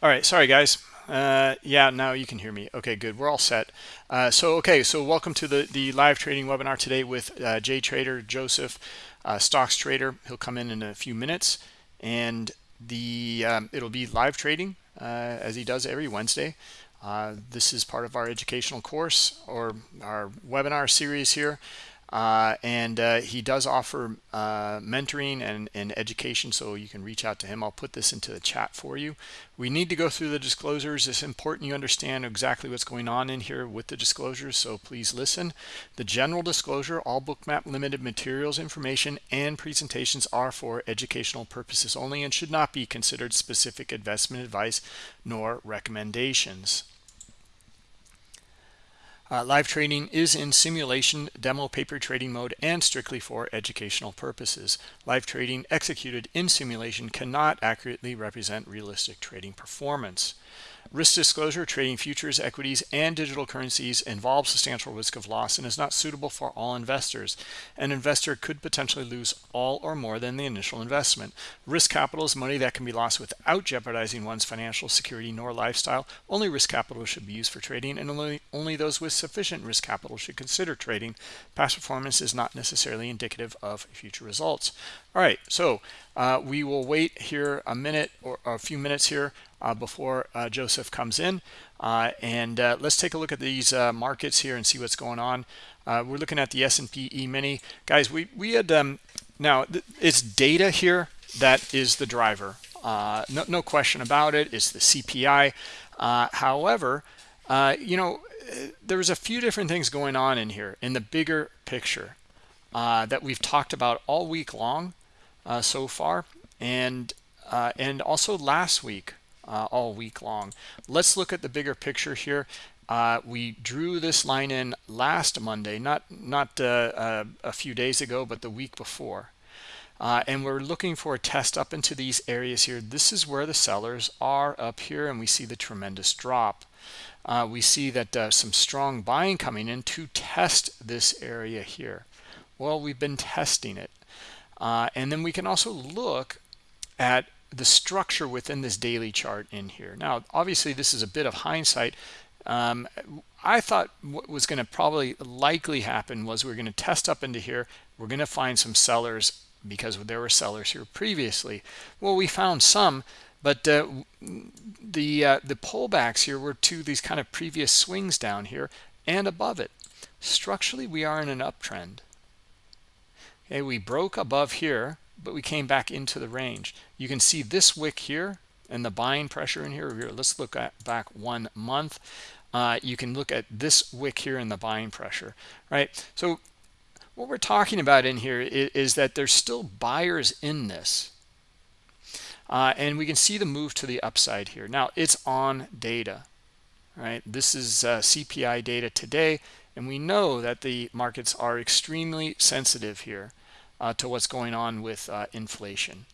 All right, sorry guys. Uh, yeah, now you can hear me. Okay, good. We're all set. Uh, so, okay, so welcome to the, the live trading webinar today with uh, Jay Trader, Joseph, uh, Stocks Trader. He'll come in in a few minutes, and the um, it'll be live trading uh, as he does every Wednesday. Uh, this is part of our educational course or our webinar series here. Uh, and uh, he does offer uh, mentoring and, and, education so you can reach out to him. I'll put this into the chat for you. We need to go through the disclosures. It's important you understand exactly what's going on in here with the disclosures so please listen. The general disclosure all bookmap limited materials information and presentations are for educational purposes only and should not be considered specific investment advice nor recommendations uh, live trading is in simulation, demo paper trading mode, and strictly for educational purposes. Live trading executed in simulation cannot accurately represent realistic trading performance. Risk disclosure, trading futures, equities, and digital currencies involves substantial risk of loss and is not suitable for all investors. An investor could potentially lose all or more than the initial investment. Risk capital is money that can be lost without jeopardizing one's financial security nor lifestyle. Only risk capital should be used for trading, and only, only those with sufficient risk capital should consider trading. Past performance is not necessarily indicative of future results. All right, so uh, we will wait here a minute or a few minutes here uh, before uh, Joseph comes in. Uh, and uh, let's take a look at these uh, markets here and see what's going on. we're looking at the S&P E-mini. Guys, we, we had, um, now it's data here that is the driver. no, no question about it. It's the CPI. however, you know, there was a few different things going on in here in the bigger picture that we've talked about all week long uh, so far and uh, and also last week uh, all week long. Let's look at the bigger picture here. Uh, we drew this line in last Monday not not uh, uh, a few days ago but the week before. And we're looking for a test up into these areas here. This is where the sellers are up here and we see the tremendous drop. We see that some strong buying coming in to test this area here well we've been testing it uh, and then we can also look at the structure within this daily chart in here. Now, obviously, this is a bit of hindsight. Um, I thought what was going to probably likely happen was we are going to test up into here. We're going to find some sellers because there were sellers here previously. Well, we found some, but uh, the uh, the pullbacks here were to these kind of previous swings down here and above it. Structurally, we are in an uptrend. Okay, we broke above here, but we came back into the range. You can see this wick here and the buying pressure in here. let's look at back one month. Uh, you can look at this wick here and the buying pressure, right? So what we're talking about in here is, is that there's still buyers in this. Uh, and we can see the move to the upside here. Now it's on data, right? This is uh, CPI data today, and we know that the markets are extremely sensitive here uh, to what's going on with uh, inflation,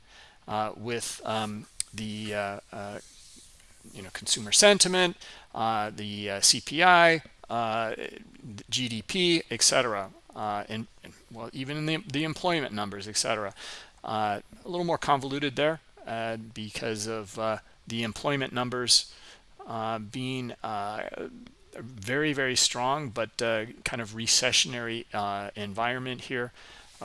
uh, with um, the uh, uh, you know consumer sentiment, the CPI, GDP, etc., and, and, well even in the, the employment numbers, etc. a little more convoluted there because of the employment numbers being very very strong but uh, kind of recessionary uh, environment here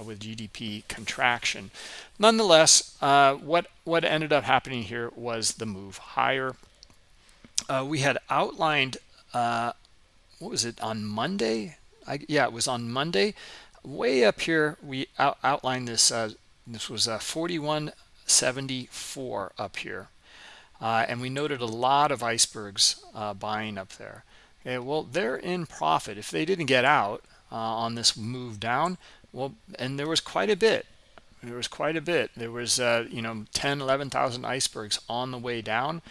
with GDP contraction. Nonetheless, uh, what, what ended up happening here was the move higher. Uh, we had outlined, uh, what was it, on Monday? I, yeah, it was on Monday. Way up here, we out, outlined this. Uh, this was uh, 4174 up here. and we noted a lot of icebergs buying up there. Okay, well, they're in profit. If they didn't get out on this move down, well, and there was quite a bit. There was quite a bit. There was, uh, you know, 10, 11,000 icebergs on the way down.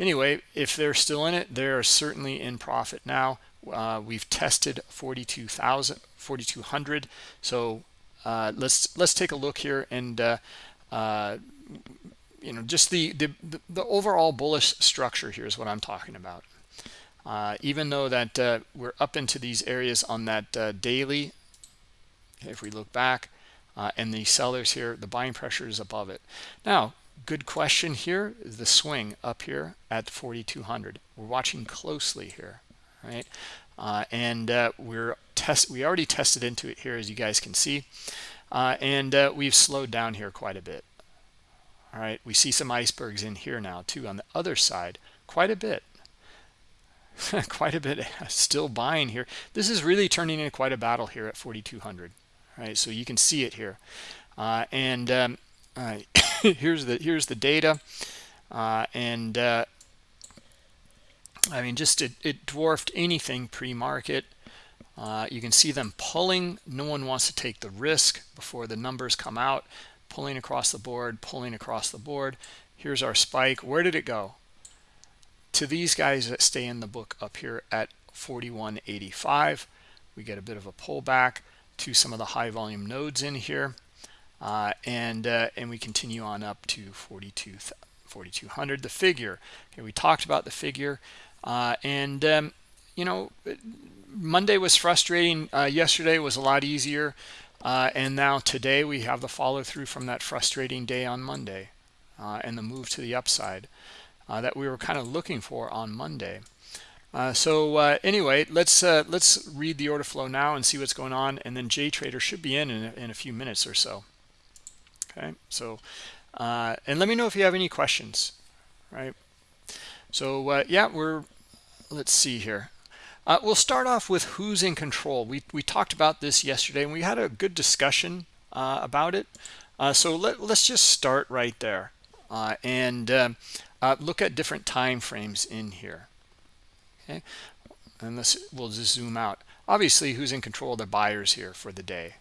Anyway, if they're still in it, they're certainly in profit now. Uh, we've tested 42,000, 4,200. So uh, let's let's take a look here and uh, uh, you know just the, the the overall bullish structure here is what I'm talking about. Uh, even though that uh, we're up into these areas on that uh, daily if we look back uh, and the sellers here the buying pressure is above it. Now good question here is the swing up here at 4200 we're watching closely here right? Uh, and uh, we're test we already tested into it here as you guys can see. Uh, and uh, we've slowed down here quite a bit. All right? We see some icebergs in here now too on the other side quite a bit. Quite a bit still buying here. This is really turning into quite a battle here at 4200 right? So you can see it here. Uh, and um, uh, here's the here's the data. Uh, and uh, I mean just it, it dwarfed anything pre-market. Uh, you can see them pulling. No one wants to take the risk before the numbers come out. Pulling across the board pulling across the board. Here's our spike. Where did it go? To these guys that stay in the book up here at 41.85 we get a bit of a pullback to some of the high volume nodes in here uh, and uh, and we continue on up to 42 4200 the figure. Okay we talked about the figure uh, and um, you know monday was frustrating uh, yesterday was a lot easier uh, and now today we have the follow through from that frustrating day on monday uh, and the move to the upside that we were kind of looking for on monday uh, so uh, anyway, let's uh, let's read the order flow now and see what's going on, and then JTrader should be in in a, in a few minutes or so. Okay so uh, and let me know if you have any questions right? So uh, yeah we're let's see here. Uh, we'll start off with who's in control. We, we talked about this yesterday and we had a good discussion about it. So let, let's just start right there and um, look at different time frames in here okay? And this we'll just zoom out. Obviously who's in control of the buyers here for the day?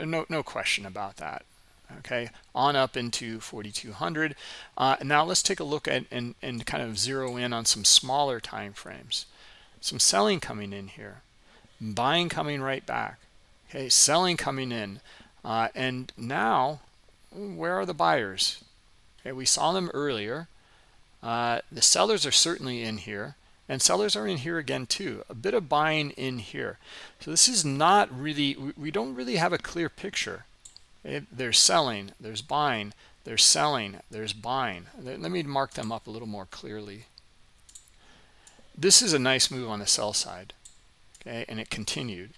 No no question about that okay? On up into 4200 uh, now let's take a look at and, and kind of zero in on some smaller time frames. Some selling coming in here. Buying coming right back okay? Selling coming in. Uh, and now where are the buyers? Okay we saw them earlier. Uh, the sellers are certainly in here and sellers are in here again too. A bit of buying in here. So this is not really we don't really have a clear picture. There's selling there's buying there's selling there's buying. Let me mark them up a little more clearly. This is a nice move on the sell side okay and it continued.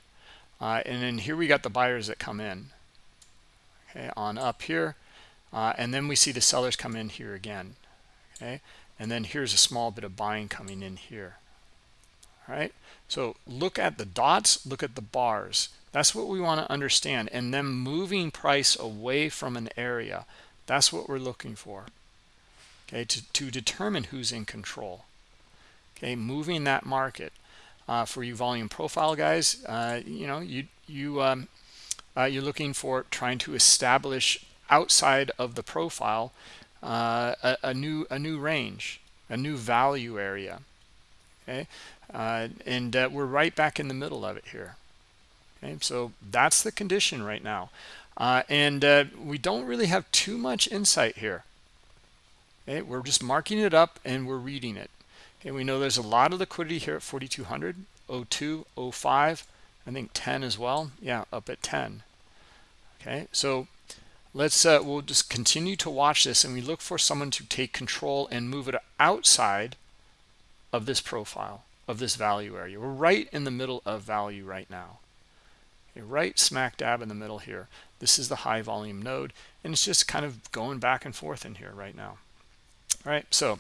Uh, and then here we got the buyers that come in okay on up here. Uh, and then we see the sellers come in here again okay and then here's a small bit of buying coming in here all right so look at the dots look at the bars that's what we want to understand. And then moving price away from an area. That's what we're looking for. Okay, to, to determine who's in control. Okay, moving that market. Uh, for you volume profile guys, uh, you know, you you um, uh, you're looking for trying to establish outside of the profile uh, a, a, new a new range, a new value area. Okay, uh, and uh, we're right back in the middle of it here okay? So that's the condition right now. Uh, and uh, we don't really have too much insight here okay? We're just marking it up and we're reading it okay? We know there's a lot of liquidity here at 4200 02 05 i think 10 as well. Yeah up at 10 okay? So let's uh, we'll just continue to watch this and we look for someone to take control and move it outside of this profile of this value area. We're right in the middle of value right now. Okay, right smack dab in the middle here. This is the high volume node and it's just kind of going back and forth in here right now. All right so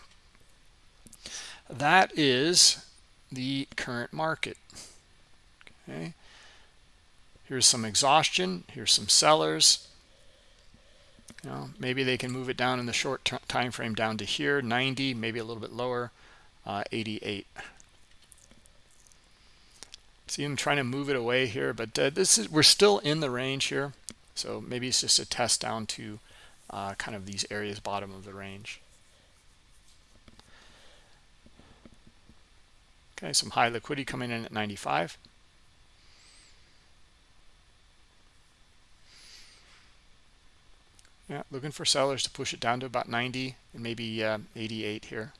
that is the current market. Okay. Here's some exhaustion. Here's some sellers you know maybe they can move it down in the short time frame down to here 90 maybe a little bit lower uh, 88 see I'm trying to move it away here but uh, this is we're still in the range here so maybe it's just a test down to uh, kind of these areas bottom of the range. Okay some high liquidity coming in at 95 yeah looking for sellers to push it down to about 90 and maybe uh, 88 here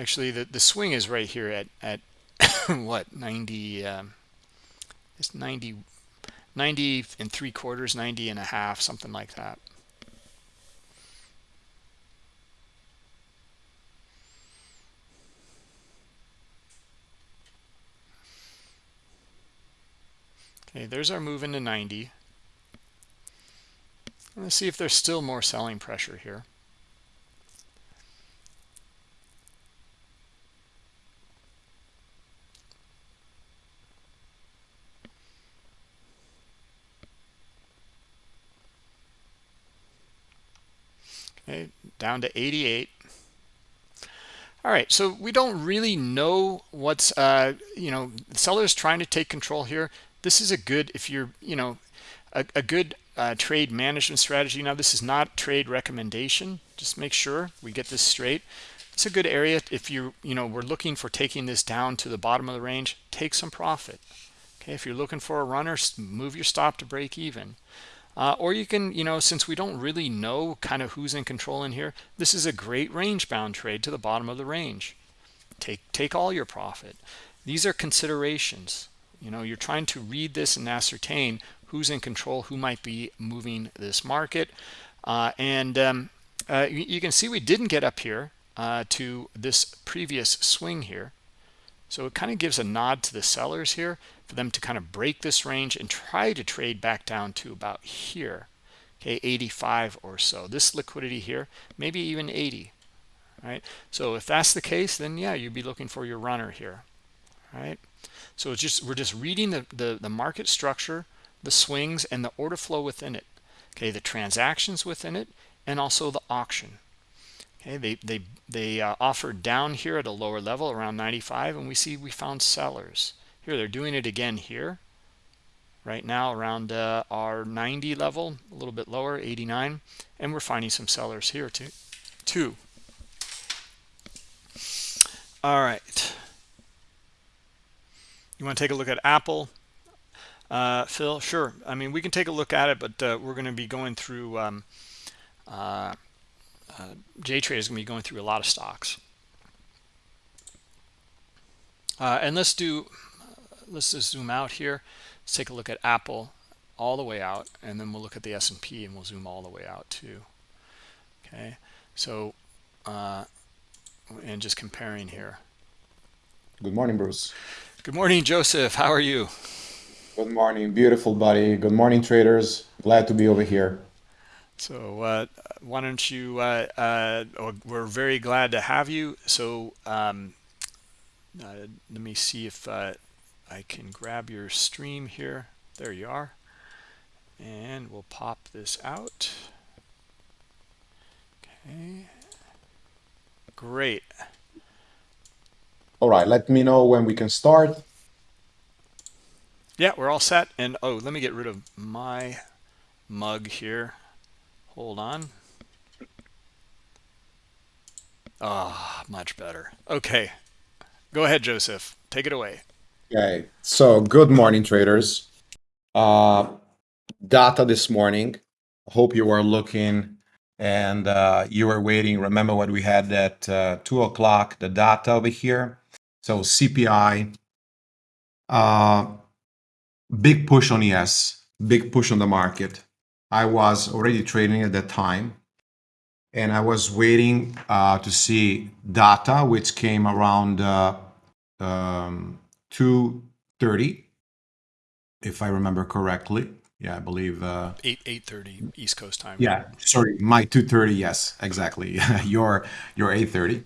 Actually, the, the swing is right here at, at what, 90, um, it's 90, 90 and three quarters, 90 and a half, something like that. Okay, there's our move into 90. Let's see if there's still more selling pressure here. Okay, down to 88. All right, so we don't really know what's, uh, you know, sellers trying to take control here. This is a good, if you're, you know, a, a good uh, trade management strategy. Now, this is not trade recommendation. Just make sure we get this straight. It's a good area if you, you know, we're looking for taking this down to the bottom of the range, take some profit. Okay, if you're looking for a runner, move your stop to break even. Uh, or you can, you know, since we don't really know kind of who's in control in here, this is a great range bound trade to the bottom of the range. Take, take all your profit. These are considerations. You know, you're trying to read this and ascertain who's in control, who might be moving this market. Uh, and um, uh, you, you, can see we didn't get up here uh, to this previous swing here. So it kind of gives a nod to the sellers here for them to kind of break this range and try to trade back down to about here. Okay, 85 or so. This liquidity here, maybe even 80. Right. So if that's the case, then yeah, you'd be looking for your runner here. Right. So it's just we're just reading the, the, the market structure the swings and the order flow within it. Okay the transactions within it and also the auction. Okay they they they uh, offered down here at a lower level around 95 and we see we found sellers. Here they're doing it again here. Right now around uh, our 90 level a little bit lower 89 and we're finding some sellers here too. Too all right you want to take a look at apple uh, Phil, sure. I mean, we can take a look at it, but uh, we're going to be going through, um, uh, uh JTrade is going to be going through a lot of stocks. Uh, and let's do, let's just zoom out here. Let's take a look at Apple all the way out, and then we'll look at the S&P and we'll zoom all the way out too. Okay, so, uh, and just comparing here. Good morning, Bruce. Good morning, Joseph. How are you? Good morning, beautiful buddy. Good morning, traders. Glad to be over here. So uh, why don't you, uh, uh, we're very glad to have you. So um, uh, let me see if uh, I can grab your stream here. There you are. And we'll pop this out. Okay. Great. All right, let me know when we can start. Yeah, we're all set. And oh, let me get rid of my mug here. Hold on. Ah, oh, much better. Okay. Go ahead, Joseph. Take it away. Okay. So, good morning, traders. Uh, data this morning. Hope you are looking and uh, you are waiting. Remember what we had at uh, 2 o'clock, the data over here. So, CPI. Uh, big push on ES, big push on the market. I was already trading at that time and I was waiting uh, to see data, which came around uh, um, 2.30, if I remember correctly. Yeah, I believe uh, 8 8:30 East Coast time. Yeah, sorry, my 2:30. Yes, exactly. your your 8:30.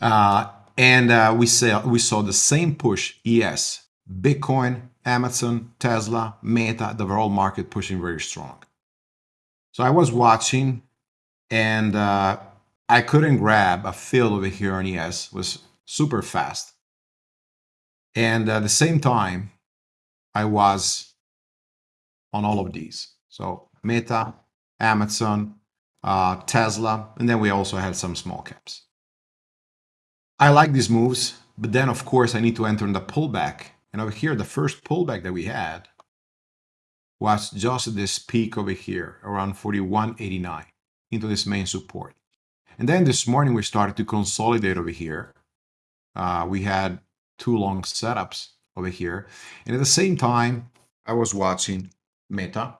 Uh, and uh, we saw we saw the same push. ES, Bitcoin, Amazon, Tesla, Meta, the overall market pushing very strong. So I was watching and uh, I couldn't grab a fill over here on ES, it was super fast. And at the same time, I was on all of these. So Meta, Amazon, uh, Tesla, and then we also had some small caps. I like these moves, but then of course I need to enter in the pullback and over here, the first pullback that we had was just this peak over here, around 41.89 into this main support. And then this morning, we started to consolidate over here. uh, we had two long setups over here. And at the same time, I was watching Meta.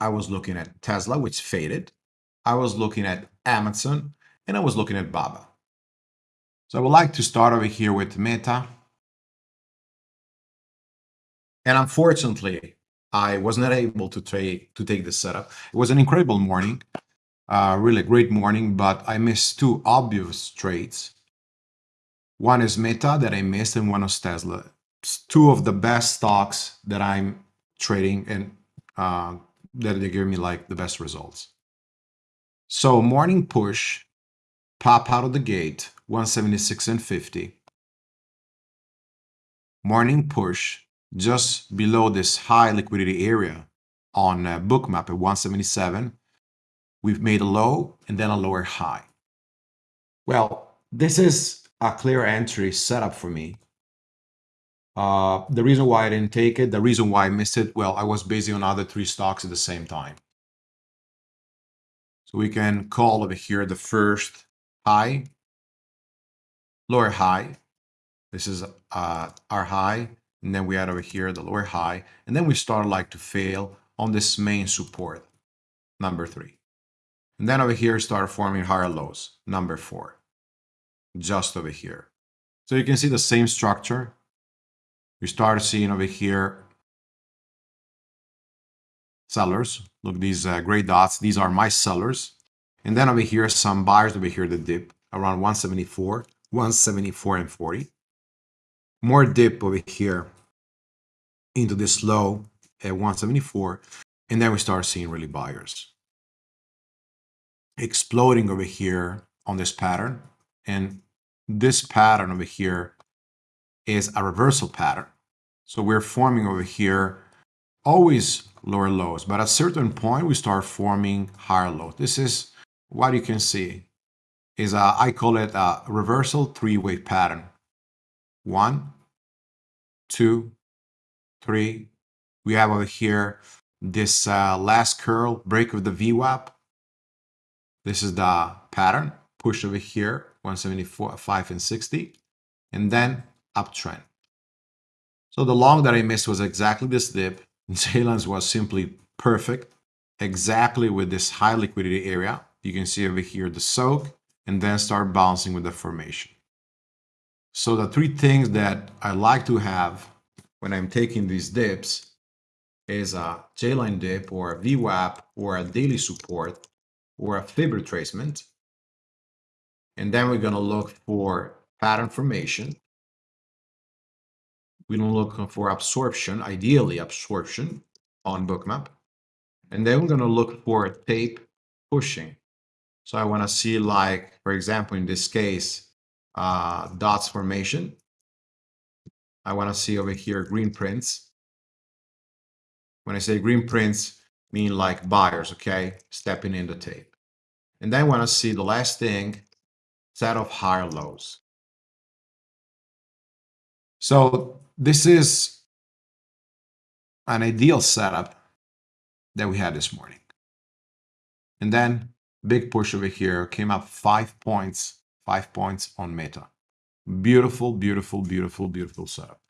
I was looking at Tesla, which faded. I was looking at Amazon, and I was looking at Baba. So I would like to start over here with Meta. And unfortunately, I was not able to to take this setup. It was an incredible morning, uh, really great morning, but I missed two obvious trades. One is Meta that I missed, and one is Tesla. It's two of the best stocks that I'm trading and uh, that they give me like the best results. So morning push, pop out of the gate, 176 and 50. Morning push, just below this high liquidity area on uh, bookmap at 177 we've made a low and then a lower high well this is a clear entry setup for me uh, the reason why I didn't take it, the reason why I missed it, well, I was busy on other three stocks at the same time. So we can call over here the first high, lower high. This is uh, our high and then we add over here the lower high, and then we start like to fail on this main support, number three. And then over here start forming higher lows, number four, just over here. So you can see the same structure. We start seeing over here sellers. Look, these uh, gray dots, these are my sellers. And then over here, some buyers over here that dip around 174, 174 and 40. More dip over here into this low at 174 and then we start seeing really buyers exploding over here on this pattern. And this pattern over here is a reversal pattern. So we're forming over here always lower lows but at a certain point we start forming higher lows. This is what you can see is a, I call it a reversal three-way pattern one two three. We have over here this uh, last curl break of the VWAP. This is the pattern, push over here, 174, 5 and 60, and then uptrend. So the long that I missed was exactly this dip. J-Lines was simply perfect, exactly with this high liquidity area. You can see over here the soak, and then start bouncing with the formation. So the three things that I like to have when I'm taking these dips is a J-line dip or a VWAP or a daily support or a fib retracement. And then we're going to look for pattern formation. We're going to look for absorption, ideally absorption on bookmap. And then we're going to look for tape pushing. So I want to see like, for example, in this case, uh, dots formation I want to see over here green prints. When I say green prints, mean like buyers, okay? Stepping in the tape. And then I want to see the last thing, set of higher lows. So this is an ideal setup that we had this morning. And then big push over here came up five points, five points on Meta. Beautiful, beautiful, beautiful, beautiful setup.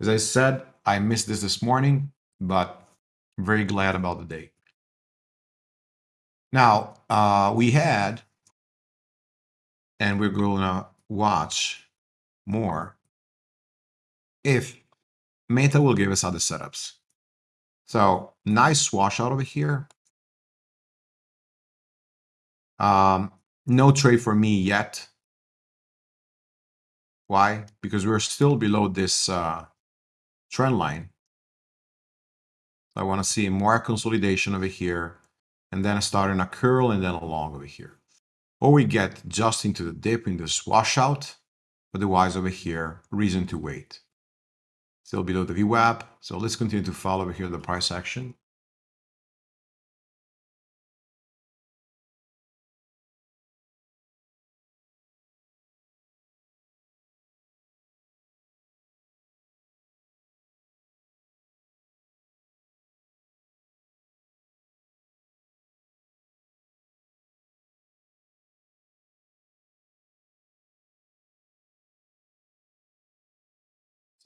As I said, I missed this this morning, but very glad about the day. Now, uh, we had, and we're going to watch more if Meta will give us other setups. So nice wash out over here. Um, no trade for me yet. Why? Because we're still below this uh, trend line. I want to see more consolidation over here and then starting a curl and then a long over here. Or we get just into the dip in this washout, otherwise over here, reason to wait. Still below the VWAP, so let's continue to follow over here the price action.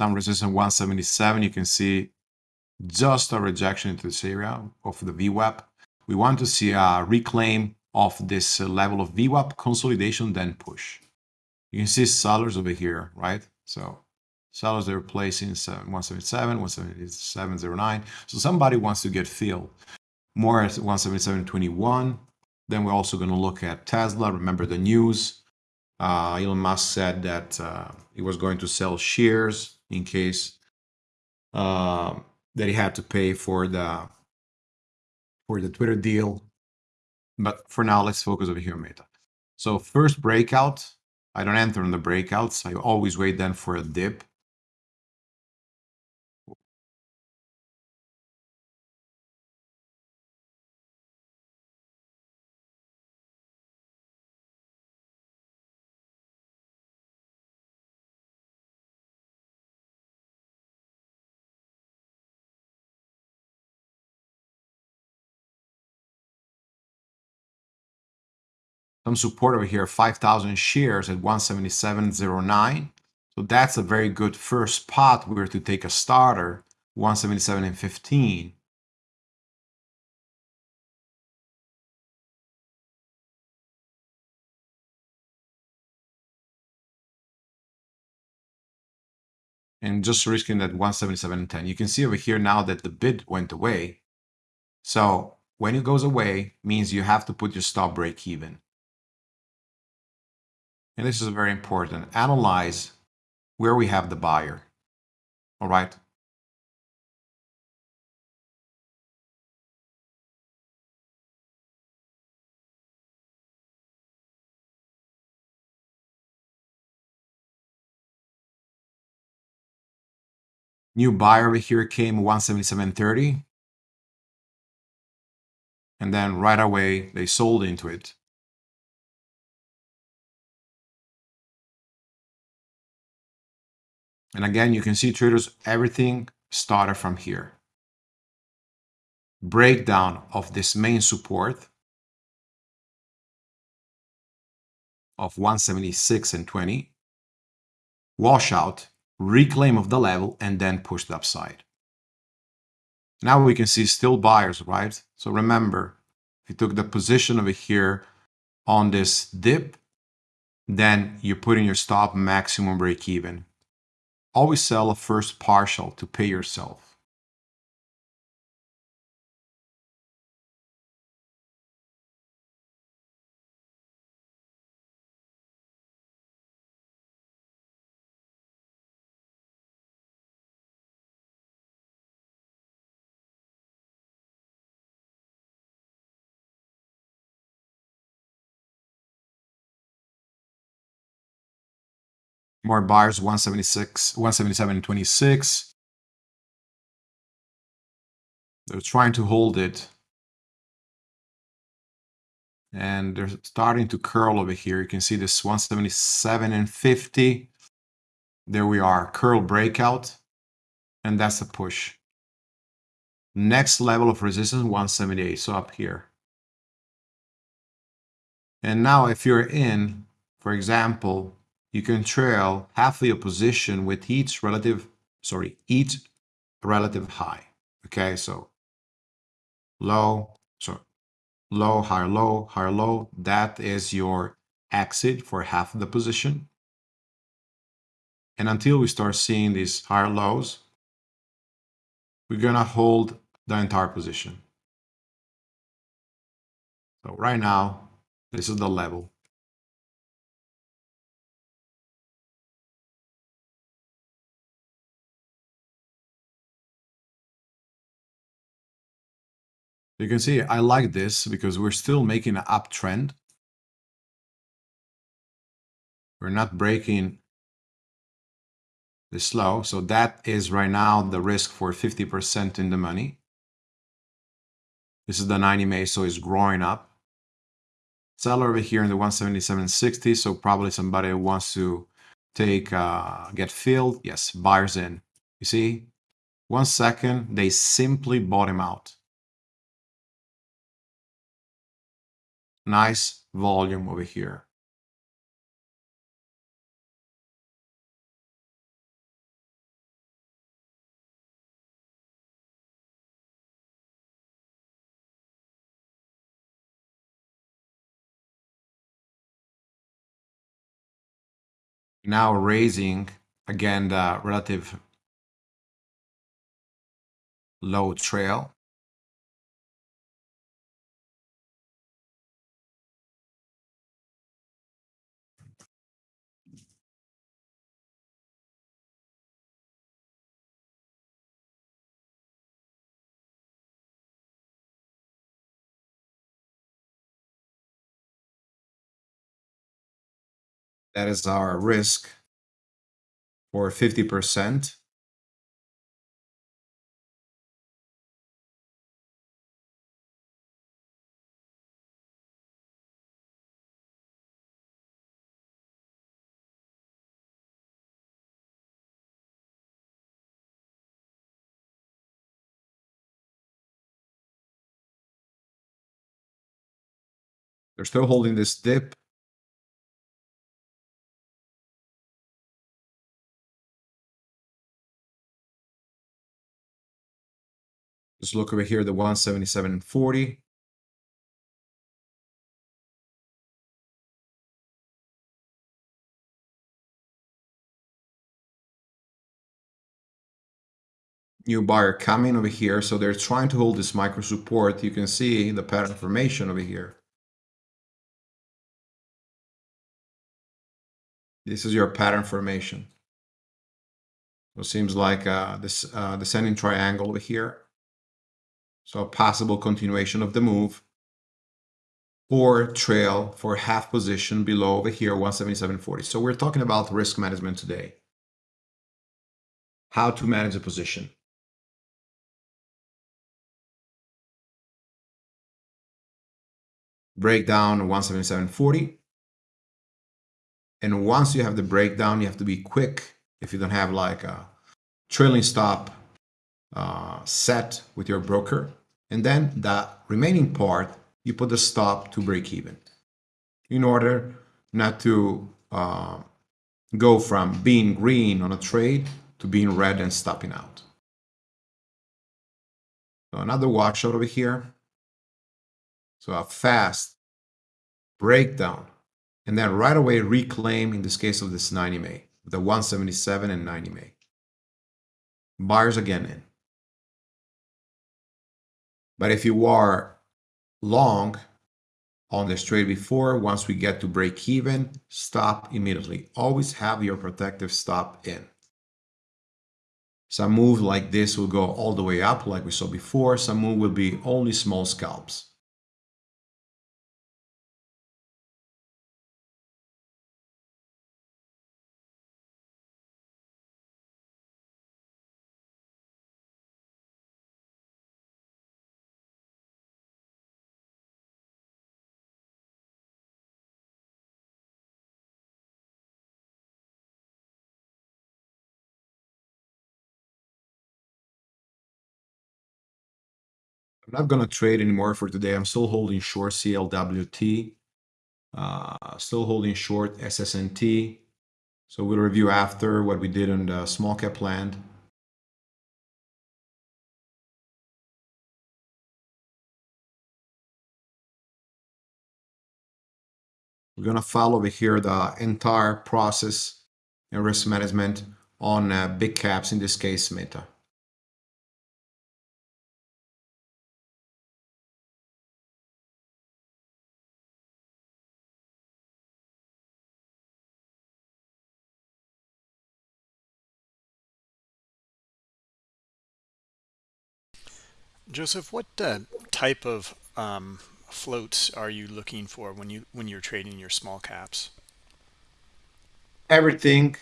Some resistance 177. You can see just a rejection into this area of the VWAP. We want to see a reclaim of this level of VWAP consolidation, then push. You can see sellers over here, right? So sellers they're placing 177, 177.09. So somebody wants to get filled more at 177.21. Then we're also going to look at Tesla. Remember the news. Uh, Elon Musk said that uh, he was going to sell shares in case uh, that he had to pay for the for the Twitter deal. But for now, let's focus over here on Meta. So first breakout, I don't enter on the breakouts. I always wait then for a dip. Some support over here, 5,000 shares at 177.09. So that's a very good first spot. We were to take a starter, 177 and 15. And just risking that 177 and 10. You can see over here now that the bid went away. So when it goes away, means you have to put your stop break even and this is very important, analyze where we have the buyer. All right. New buyer over here came 177.30. And then right away, they sold into it. And again, you can see traders, everything started from here. Breakdown of this main support of 176 and 20. Washout, reclaim of the level, and then push the upside. Now we can see still buyers, right? So remember, if you took the position over here on this dip, then you're putting your stop maximum break even. Always sell a first partial to pay yourself. More buyers, 176, 177 and 26. They're trying to hold it. And they're starting to curl over here. You can see this 177 and 50. There we are, curl breakout. And that's a push. Next level of resistance, 178, so up here. And now if you're in, for example, you can trail half of your position with each relative, sorry, each relative high. Okay, so low, so low, higher, low, higher, low. That is your exit for half of the position. And until we start seeing these higher lows, we're gonna hold the entire position. So right now, this is the level. You can see I like this because we're still making an uptrend. We're not breaking the low. So that is right now the risk for 50% in the money. This is the 90 MA, so it's growing up. Seller over here in the 177.60, so probably somebody wants to take, uh, get filled. Yes, buyers in. You see, one second, they simply bought him out. nice volume over here. Now raising again the relative low trail That is our risk for 50%. They're still holding this dip. Just look over here, the 177.40. New buyer coming over here. So they're trying to hold this micro support. You can see the pattern formation over here. This is your pattern formation. So it seems like uh, this uh, descending triangle over here. So a possible continuation of the move or trail for half position below over here, 177.40. So we're talking about risk management today. How to manage a position. Breakdown 177.40. And once you have the breakdown, you have to be quick. If you don't have like a trailing stop uh, set with your broker, and then the remaining part, you put the stop to break even in order not to uh, go from being green on a trade to being red and stopping out. So another watch out over here. So a fast breakdown and then right away reclaim in this case of this 90 May, the 177 and 90 May. Buyers again in. But if you are long on this trade before, once we get to break even, stop immediately. Always have your protective stop in. Some move like this will go all the way up like we saw before. Some move will be only small scalps. I'm not going to trade anymore for today. I'm still holding short CLWT, uh, still holding short SSNT. So we'll review after what we did on the small cap land. We're going to follow over here the entire process and risk management on uh, big caps, in this case, Meta. Joseph, what uh, type of um, floats are you looking for when you when you're trading your small caps? Everything,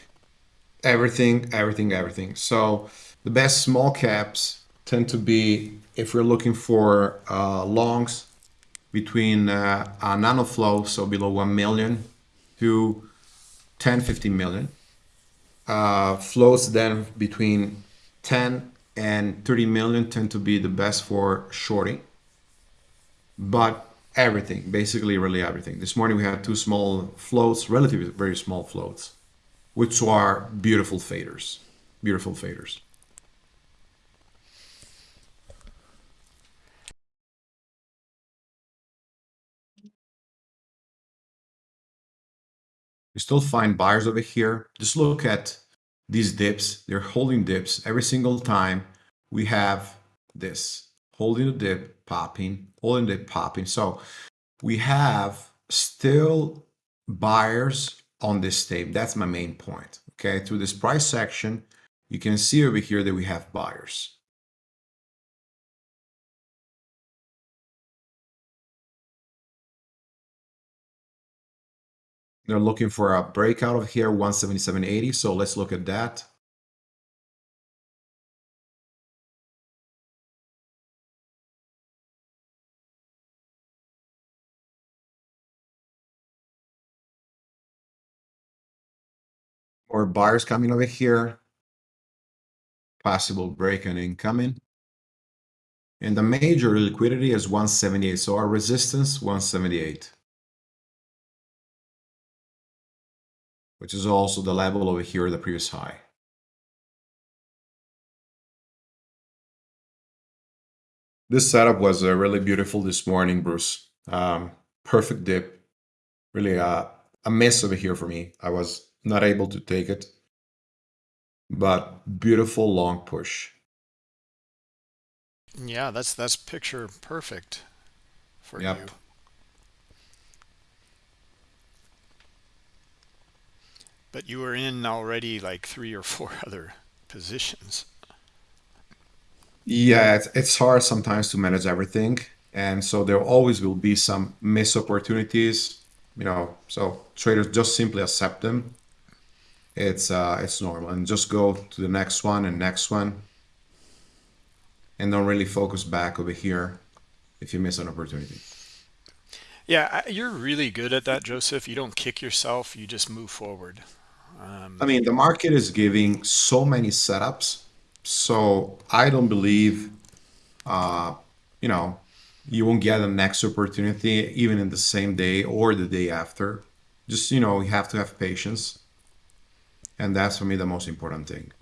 everything, everything, everything. So the best small caps tend to be if we're looking for uh, longs between uh, a nano float, so below 1 million to 10, 15 million. Uh, flows then between 10 and 30 million tend to be the best for shorting. But everything, basically really everything. This morning we had two small floats, relatively very small floats, which are beautiful faders, beautiful faders. You still find buyers over here. Just look at these dips. They're holding dips every single time we have this holding the dip, popping, holding the dip, popping. So we have still buyers on this tape. That's my main point. Okay, through this price section, you can see over here that we have buyers. They're looking for a breakout of here, 177.80. So let's look at that. More buyers coming over here. Possible break and incoming. And the major liquidity is 178. So our resistance, 178. Which is also the level over here, the previous high. This setup was uh, really beautiful this morning, Bruce. Um, perfect dip. Really uh, a miss over here for me. I was not able to take it. But beautiful long push. Yeah, that's that's picture perfect for yep. you. But you were in already like three or four other positions. Yeah, it's, it's hard sometimes to manage everything. And so there always will be some missed opportunities, you know, so traders just simply accept them. It's uh, it's normal and just go to the next one and next one and don't really focus back over here if you miss an opportunity. Yeah, you're really good at that, Joseph. You don't kick yourself, you just move forward. Um, I mean, the market is giving so many setups, so I don't believe, uh, you know, you won't get the next opportunity even in the same day or the day after. Just you know, you have to have patience, and that's for me the most important thing.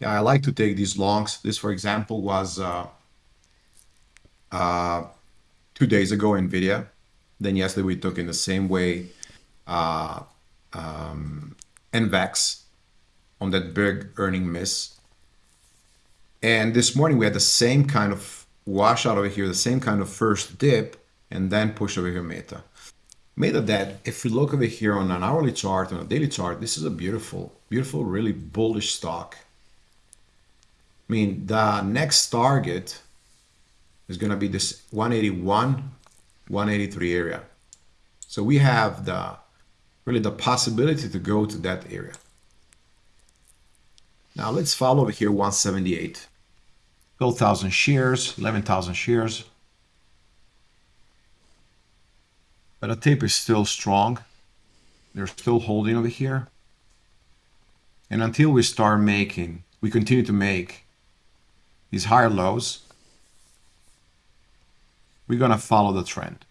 Yeah, I like to take these longs. This, for example, was uh, uh, two days ago, NVIDIA. Then yesterday we took in the same way uh, um, NVEX on that big earning miss. And this morning we had the same kind of washout over here, the same kind of first dip, and then push over here Meta. Meta that, if we look over here on an hourly chart, on a daily chart, this is a beautiful, beautiful, really bullish stock. I mean, the next target is going to be this 181 183 area. So we have the really the possibility to go to that area. Now let's follow over here 178. 12,000 shares, 11,000 shares. But the tape is still strong. They're still holding over here. And until we start making, we continue to make these higher lows, we're going to follow the trend.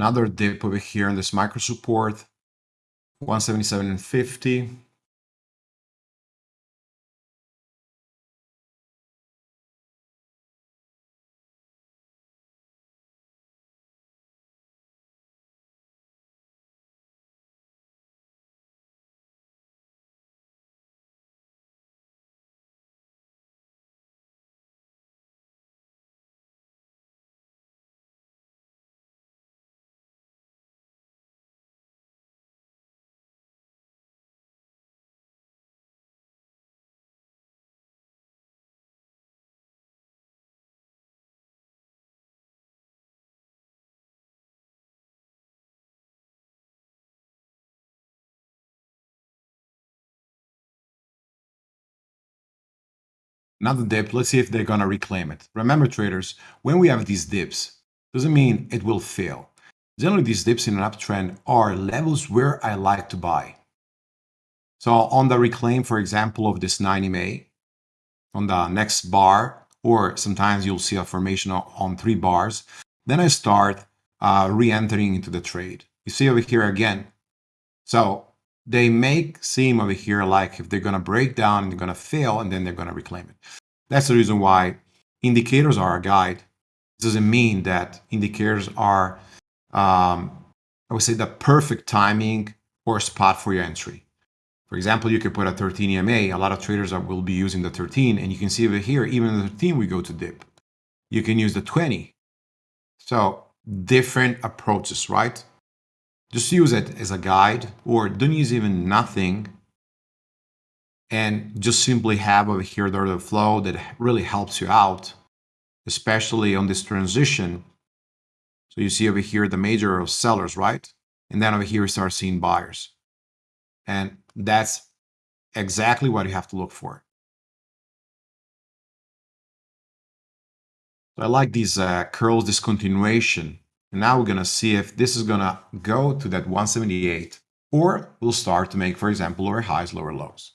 Another dip over here in this micro support, 177.50. Another dip. Let's see if they're to reclaim it. Remember, traders, when we have these dips, doesn't mean it will fail. Generally, these dips in an uptrend are levels where I like to buy. So on the reclaim, for example, of this 90 MA, on the next bar, or sometimes you'll see a formation on three bars, then I start uh, re-entering into the trade. You see over here again. So they make seem over here like if they're going to break down and they're going to fail and then they're going to reclaim it. That's the reason why indicators are a guide. It doesn't mean that indicators are, um, I would say, the perfect timing or spot for your entry. For example, you could put a 13 EMA. A lot of traders are, will be using the 13, and you can see over here, even the 13, we go to dip. You can use the 20. So different approaches, right? Just use it as a guide or don't use even nothing and just simply have over here the order flow that really helps you out, especially on this transition. So you see over here the major of sellers, right? And then over here we start seeing buyers. And that's exactly what you have to look for. So I like these uh, curls discontinuation and now we're going to see if this is going to go to that 178 or we'll start to make, for example, lower highs, lower lows.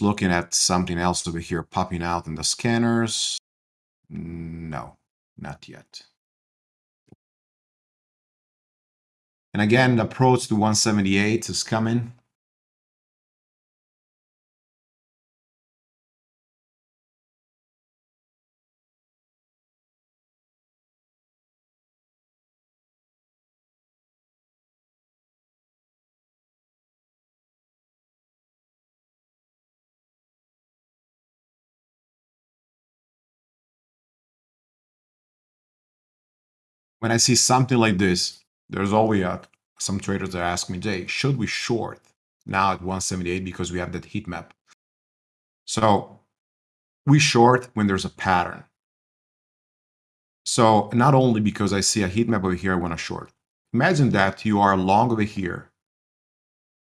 Looking at something else over here popping out in the scanners. No, not yet. And again, the approach to 178 is coming. When I see something like this, there's always some traders that ask me, Jay, should we short now at 178 because we have that heat map? So we short when there's a pattern. So not only because I see a heat map over here, I want to short. Imagine that you are long over here.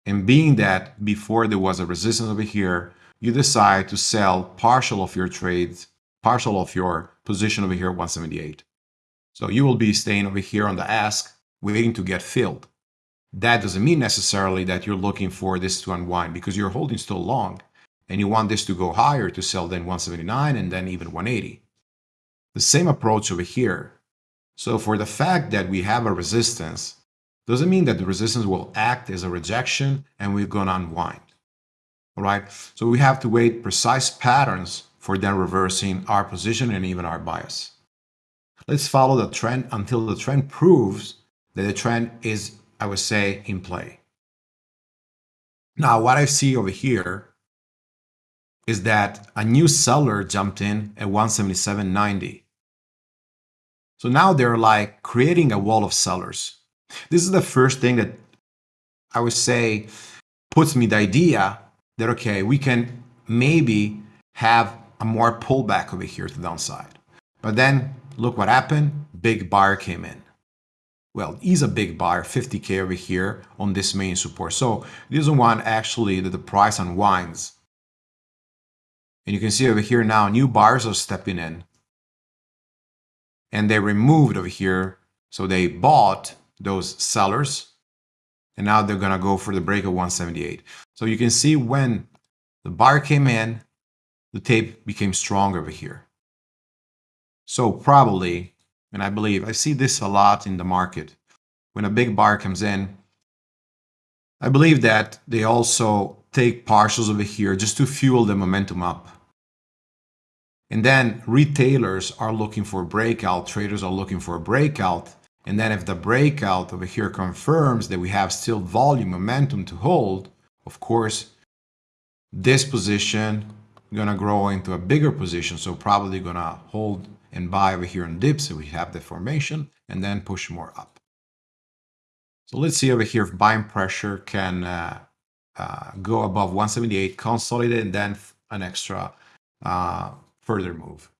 And being that before there was a resistance over here, you decide to sell partial of your trades, partial of your position over here 178. So you will be staying over here on the ask, waiting to get filled. That doesn't mean necessarily that you're looking for this to unwind because you're holding still long and you want this to go higher to sell then 179 and then even 180. The same approach over here. So for the fact that we have a resistance, doesn't mean that the resistance will act as a rejection and we're going to unwind. All right. So we have to wait precise patterns for then reversing our position and even our bias. Let's follow the trend until the trend proves that the trend is, I would say, in play. Now, what I see over here is that a new seller jumped in at 177.90. So now they're like creating a wall of sellers. This is the first thing that I would say puts me the idea that, okay, we can maybe have a more pullback over here to the downside. But then Look what happened. Big buyer came in. Well, he's a big buyer, 50K over here on this main support. So this is one actually that the price unwinds. And you can see over here now, new buyers are stepping in. And they removed over here. So they bought those sellers. And now they're going to go for the break of 178. So you can see when the buyer came in, the tape became strong over here. So probably, and I believe I see this a lot in the market, when a big buyer comes in, I believe that they also take partials over here just to fuel the momentum up. And then retailers are looking for a breakout, traders are looking for a breakout. And then if the breakout over here confirms that we have still volume momentum to hold, of course, this position gonna grow into a bigger position. So probably gonna hold and buy over here on dips so we have the formation and then push more up. So let's see over here if buying pressure can uh, uh, go above 178, consolidate, and then an extra uh, further move.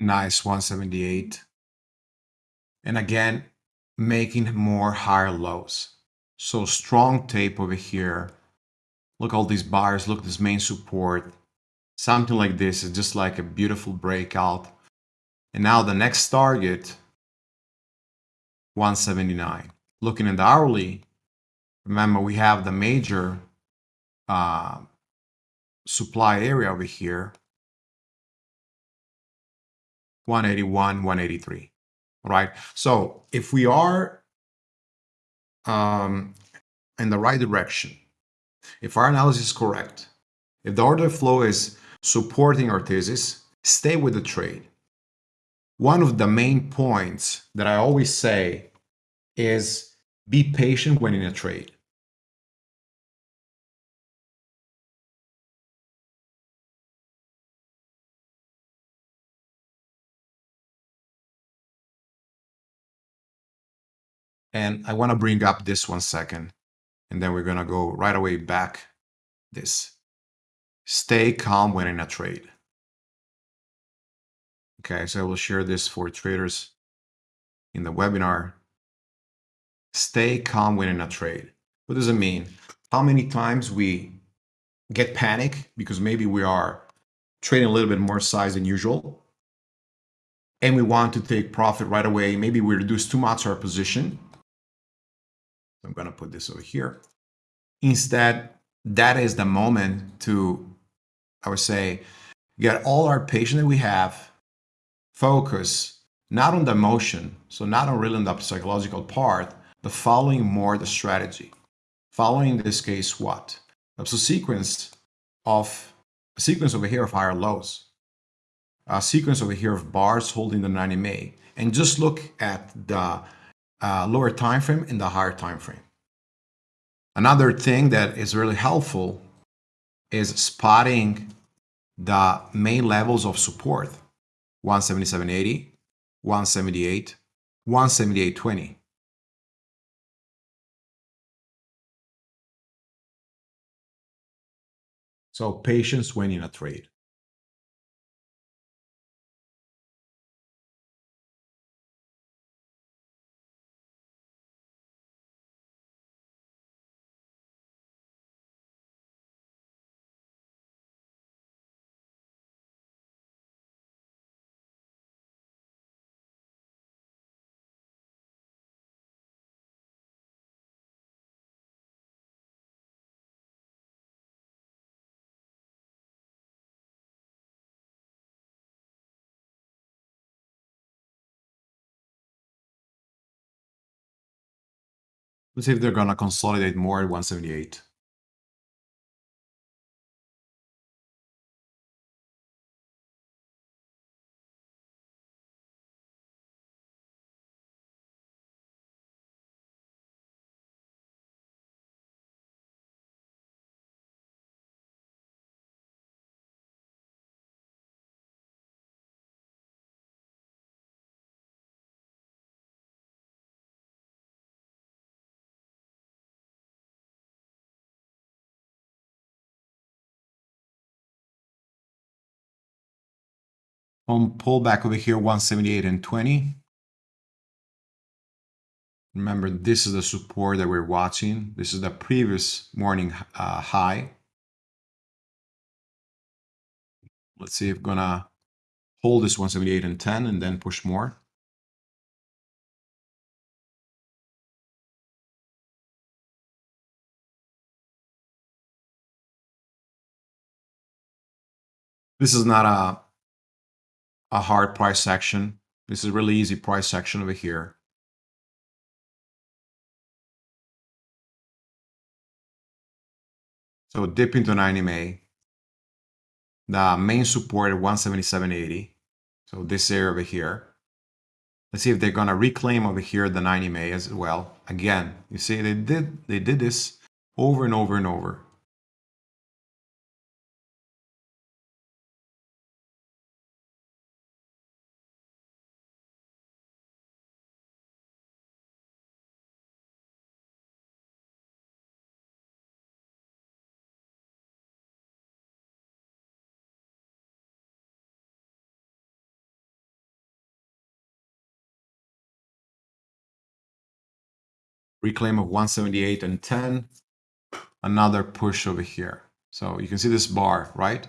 Nice 178. And again, making more higher lows. So strong tape over here. Look all these bars, look this main support. Something like this is just like a beautiful breakout. And now the next target, 179. Looking at the hourly, remember we have the major uh, supply area over here, 181, 183. All right. So if we are um, in the right direction, if our analysis is correct, if the order flow is supporting our thesis, stay with the trade. One of the main points that I always say is be patient when in a trade. And I want to bring up this one second, and then we're going to go right away back this. Stay calm when in a trade. Okay, so I will share this for traders in the webinar. Stay calm when in a trade. What does it mean? How many times we get panic because maybe we are trading a little bit more size than usual and we want to take profit right away. Maybe we reduce too much our position I'm going to put this over here. Instead, that is the moment to, I would say, get all our patience that we have, focus not on the emotion, so not on really on the psychological part, but following more the strategy. Following in this case what? A sequence of a sequence over here of higher lows, a sequence over here of bars holding the 90 MA, and just look at the uh, lower time frame and the higher time frame. Another thing that is really helpful is spotting the main levels of support 177.80, 178, 178.20. So patience when in a trade. Let's see if they're gonna consolidate more at 178. On pullback over here, 178 and 20. Remember, this is the support that we're watching. This is the previous morning uh, high. Let's see if gonna hold this 178 and 10 and then push more. This is not a, a hard price section. This is really easy price section over here. So dip into 90 MA. The main support at 177.80. So this area over here. Let's see if they're gonna reclaim over here the 90 MA as well. Again, you see they did they did this over and over and over. Reclaim of 178 and 10, another push over here. So you can see this bar, right?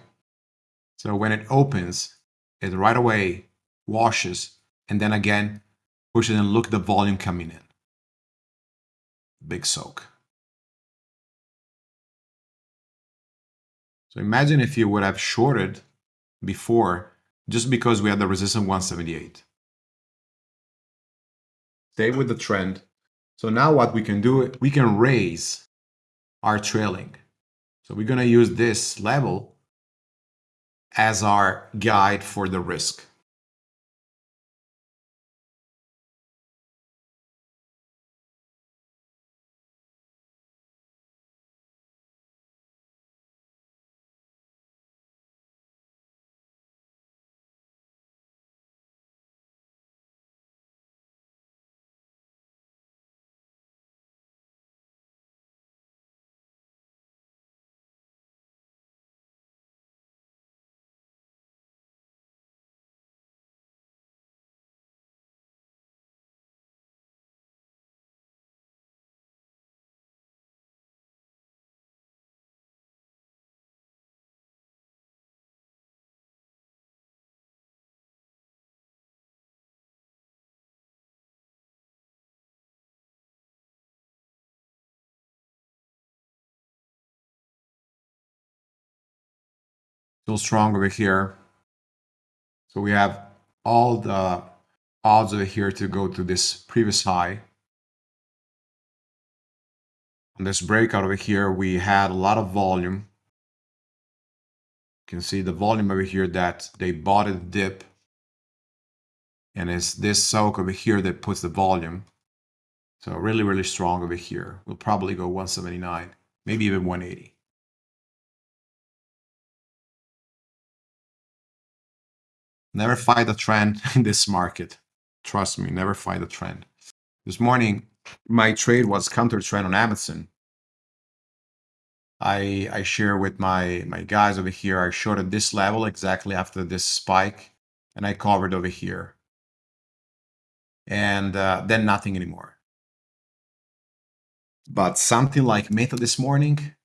So when it opens, it right away washes and then again pushes and look the volume coming in. Big soak. So imagine if you would have shorted before just because we had the resistance 178. Stay with the trend so now what we can do, we can raise our trailing. So we're going to use this level as our guide for the risk. Still strong over here. So we have all the odds over here to go to this previous high. On this breakout over here, we had a lot of volume. You can see the volume over here that they bought a dip. And it's this soak over here that puts the volume. So really, really strong over here. We'll probably go 179, maybe even 180. Never fight the trend in this market. Trust me, never fight the trend. This morning, my trade was counter trend on Amazon. I I share with my my guys over here. I showed at this level exactly after this spike, and I covered over here, and uh, then nothing anymore. But something like Meta this morning,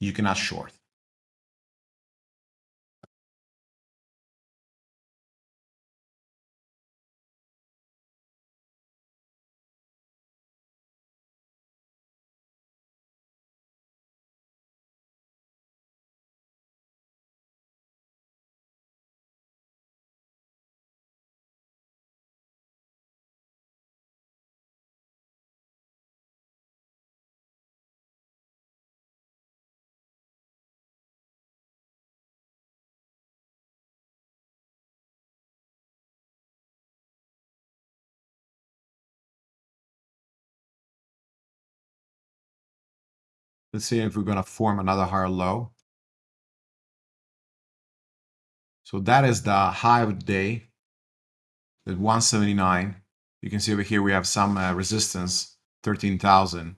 you cannot short. Let's see if we're going to form another higher low. So that is the high of the day, at 179. You can see over here we have some uh, resistance, 13,000.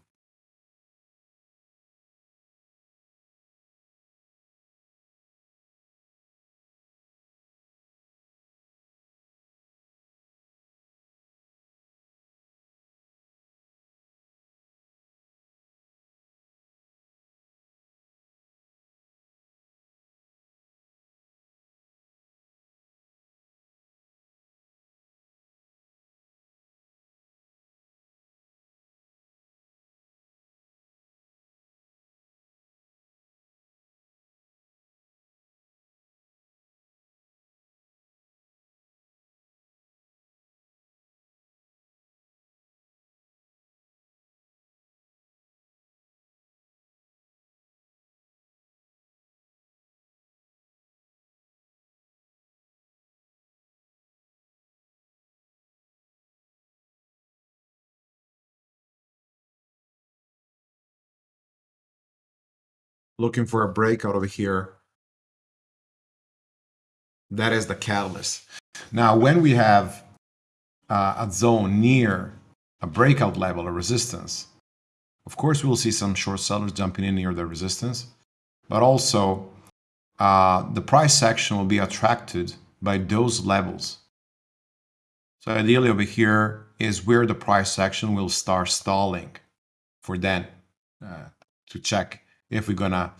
Looking for a breakout over here. That is the catalyst. Now, when we have uh, a zone near a breakout level, a resistance, of course, we will see some short sellers jumping in near the resistance, but also uh, the price action will be attracted by those levels. So ideally over here is where the price action will start stalling for then uh, to check if we're gonna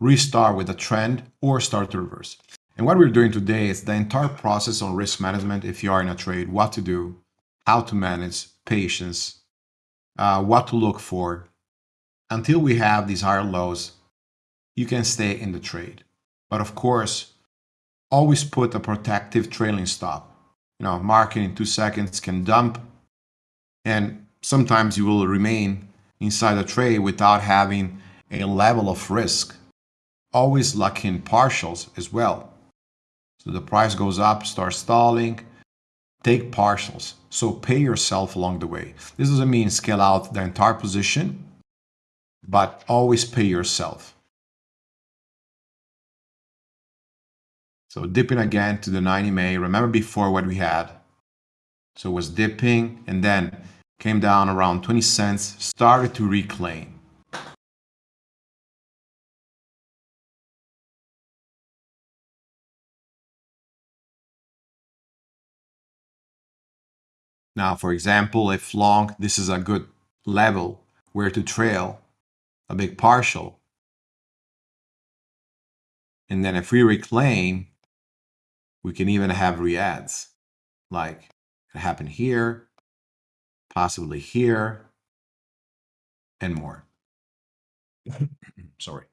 restart with a trend or start to reverse. And what we're doing today is the entire process on risk management. If you are in a trade, what to do, how to manage patience, uh, what to look for. Until we have these higher lows, you can stay in the trade. But of course, always put a protective trailing stop. You know, market in two seconds can dump, and sometimes you will remain inside a trade without having a level of risk. Always lock in partials as well. So the price goes up, start stalling, take partials. So pay yourself along the way. This doesn't mean scale out the entire position, but always pay yourself. So dipping again to the 90 MA. Remember before what we had. So it was dipping and then came down around 20 cents, started to reclaim. Now, for example, if long, this is a good level where to trail a big partial. And then if we reclaim, we can even have reads like it happened here, possibly here, and more. Sorry.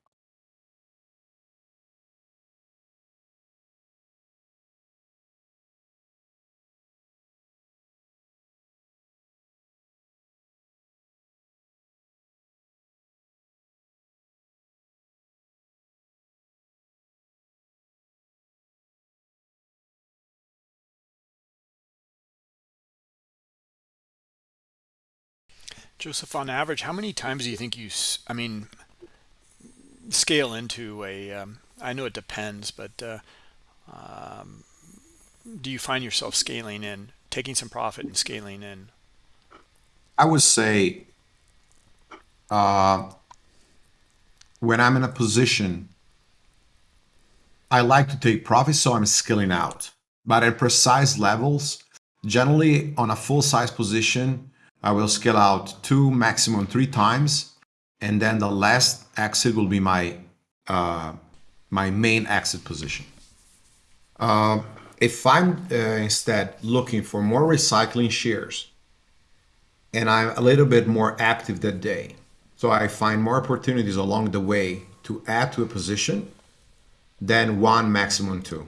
Joseph, on average, how many times do you think you, I mean, scale into a? Um, I know it depends, but uh, um, do you find yourself scaling in, taking some profit and scaling in? I would say uh, when I'm in a position, I like to take profit, so I'm scaling out. But at precise levels, generally on a full size position, I will scale out two, maximum three times, and then the last exit will be my uh, my main exit position. Uh, if I'm uh, instead looking for more recycling shares, and I'm a little bit more active that day, so I find more opportunities along the way to add to a position, then one, maximum two.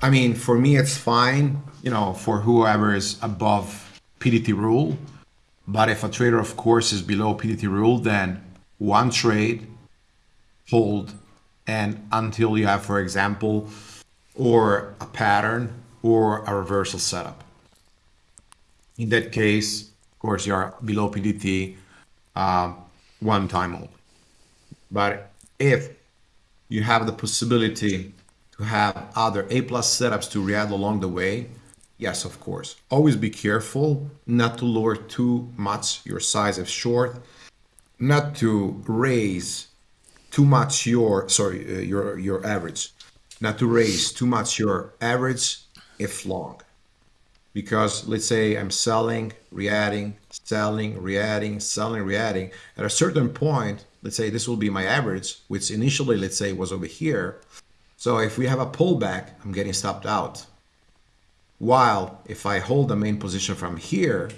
I mean, for me, it's fine, you know, for whoever is above PDT rule. But if a trader, of course, is below PDT rule, then one trade, hold, and until you have, for example, or a pattern or a reversal setup. In that case, of course, you are below PDT uh, one time only. But if you have the possibility to have other A plus setups to react along the way, Yes, of course. Always be careful not to lower too much your size of short, not to raise too much your sorry uh, your your average, not to raise too much your average if long. Because let's say I'm selling, re-adding, selling, re-adding, selling, re-adding. At a certain point, let's say this will be my average, which initially let's say was over here. So if we have a pullback, I'm getting stopped out while if I hold the main position from here,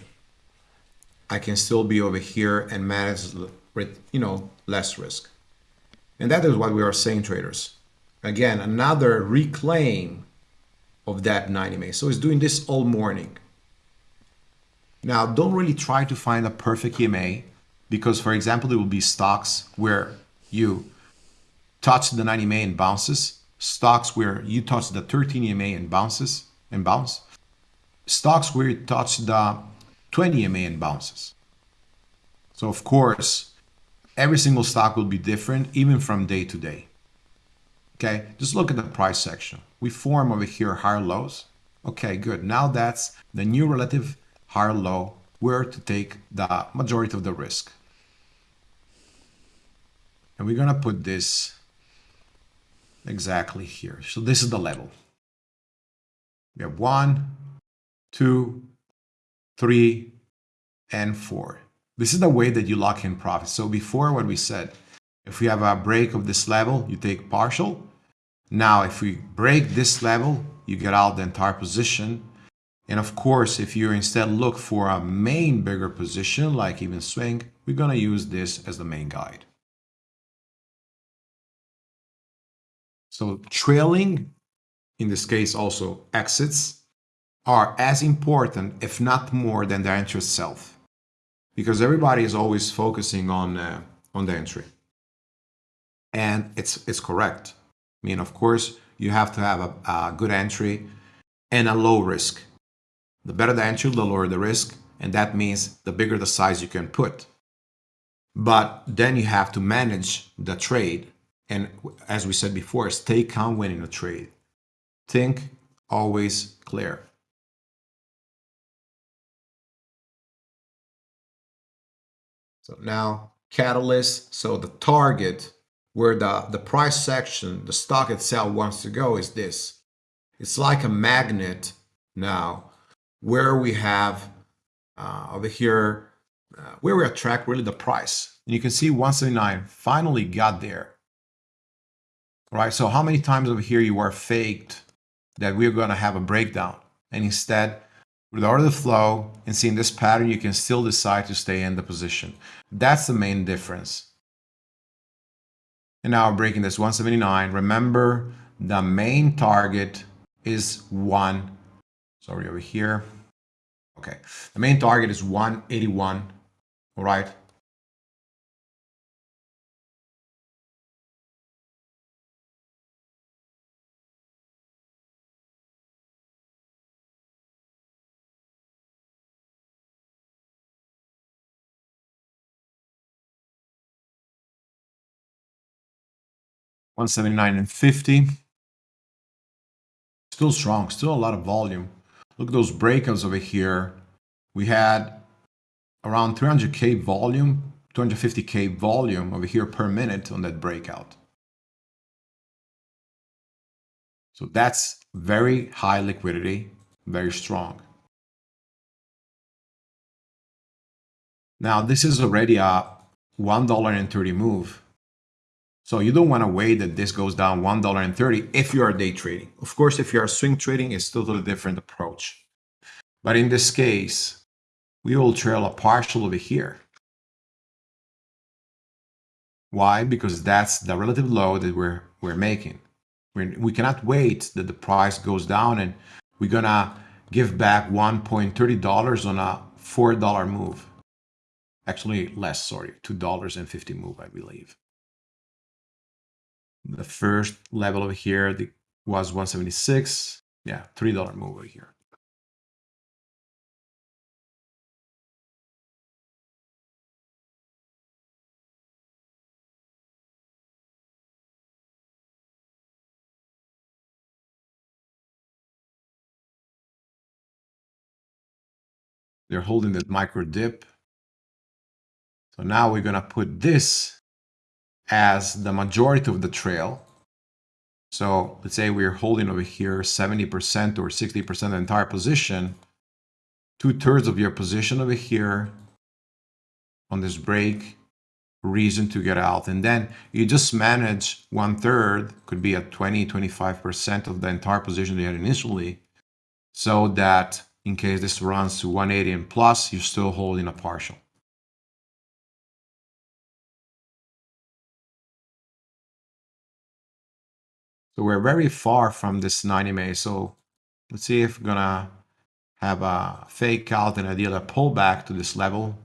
I can still be over here and manage with, you know, less risk. And that is what we are saying, traders. Again, another reclaim of that 90 MA. So it's doing this all morning. Now, don't really try to find a perfect EMA because, for example, there will be stocks where you touch the 90 MA and bounces, stocks where you touch the 13 EMA and bounces, and bounce. Stocks where it touched the 20 MA and bounces. So of course, every single stock will be different, even from day to day. Okay, just look at the price section. We form over here higher lows. Okay, good. Now that's the new relative higher low where to take the majority of the risk. And we're gonna put this exactly here. So this is the level. We have one, two, three, and four. This is the way that you lock in profit. So before what we said, if we have a break of this level, you take partial. Now, if we break this level, you get out the entire position. And of course, if you instead look for a main bigger position, like even swing, we're gonna use this as the main guide. So trailing, in this case also exits, are as important, if not more, than the entry itself. Because everybody is always focusing on uh, on the entry. And it's it's correct. I mean of course you have to have a, a good entry and a low risk. The better the entry the lower the risk and that means the bigger the size you can put. But then you have to manage the trade and as we said before stay calm when in a trade think always clear So now catalyst, so the target where the, the price section, the stock itself wants to go is this. It's like a magnet now where we have uh, over here, uh, where we attract really the price. And you can see 179 finally got there. All right, so how many times over here you are faked that we're going to have a breakdown and instead with order the flow and seeing this pattern, you can still decide to stay in the position. That's the main difference. And now breaking this 179. Remember, the main target is one. Sorry, over here. Okay, the main target is 181. All right. One seventy nine and fifty. Still strong, still a lot of volume. Look at those breakouts over here. We had around 300k volume, 250k volume over here per minute on that breakout. So that's very high liquidity, very strong. Now this is already a $1.30 move. So you don't want to wait that this goes down $1.30 if you are day trading. Of course, if you are swing trading, it's totally different approach. But in this case, we will trail a partial over here. Why? Because that's the relative low that we're, we're making. We're, we cannot wait that the price goes down and we're gonna give back $1.30 on a $4 move. Actually less, sorry, $2.50 move, I believe. The first level over here the, was 176. Yeah, $3 move over here. They're holding that micro dip. So now we're going to put this as the majority of the trail. So let's say we're holding over here 70% or 60% of the entire position. Two thirds of your position over here on this break, reason to get out. And then you just manage one third, could be at 20, 25% of the entire position you had initially, so that in case this runs to 180 and plus, you're still holding a partial. So we're very far from this 90 MA. So let's see if we're gonna have a fake out and a pullback to this level.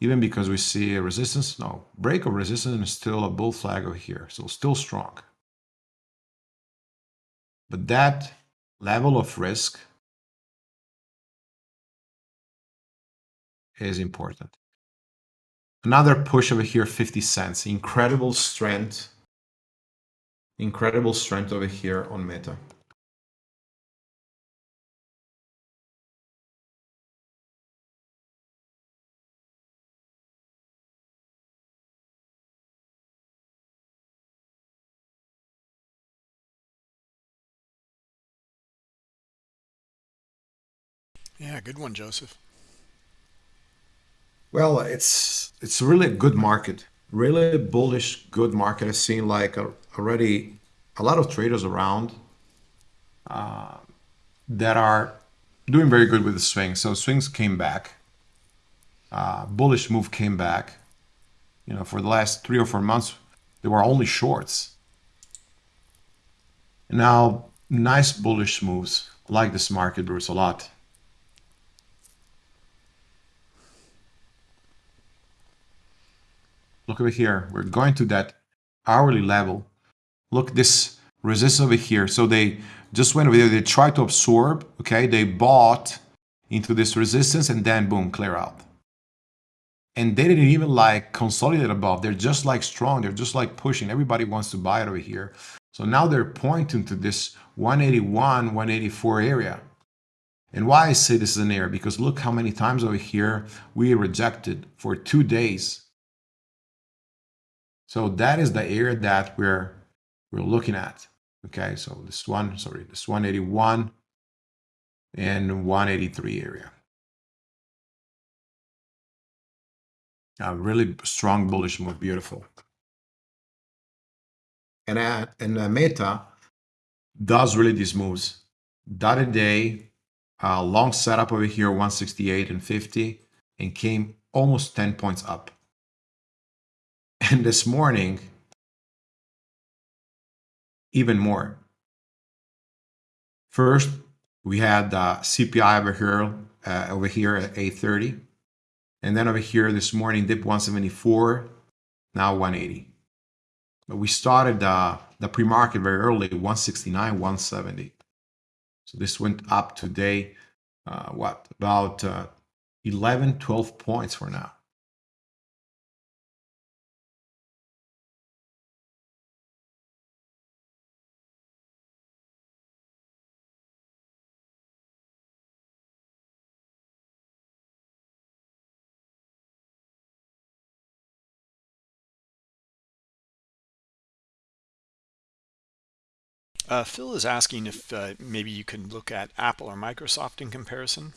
Even because we see a resistance, no, break of resistance is still a bull flag over here. So still strong. But that level of risk is important. Another push over here, 50 cents. Incredible strength. Incredible strength over here on Meta. Yeah, good one, Joseph. Well, it's it's really a good market, really bullish, good market. I've seen like a, already a lot of traders around uh, that are doing very good with the swings. So swings came back, uh, bullish move came back. You know, for the last three or four months, there were only shorts. now, nice bullish moves. I like this market, Bruce, a lot. Look over here. We're going to that hourly level. Look, this resistance over here. So they just went over there. They tried to absorb. Okay, they bought into this resistance and then boom, clear out. And they didn't even like consolidate above. They're just like strong. They're just like pushing. Everybody wants to buy it over here. So now they're pointing to this 181, 184 area. And why I say this is an area? Because look how many times over here we rejected for two days so that is the area that we're we're looking at. Okay, so this one, sorry, this 181 and 183 area. A really strong bullish move, beautiful. And uh, and uh, Meta does really these moves. Dotted day, uh, long setup over here, 168 and 50, and came almost 10 points up. And this morning, even more. First, we had the CPI over here, uh, over here at 830. And then over here this morning, dip 174, now 180. But we started uh, the pre-market very early, 169, 170. So this went up today, uh, what, about uh, 11, 12 points for now. Uh, Phil is asking if uh, maybe you can look at Apple or Microsoft in comparison.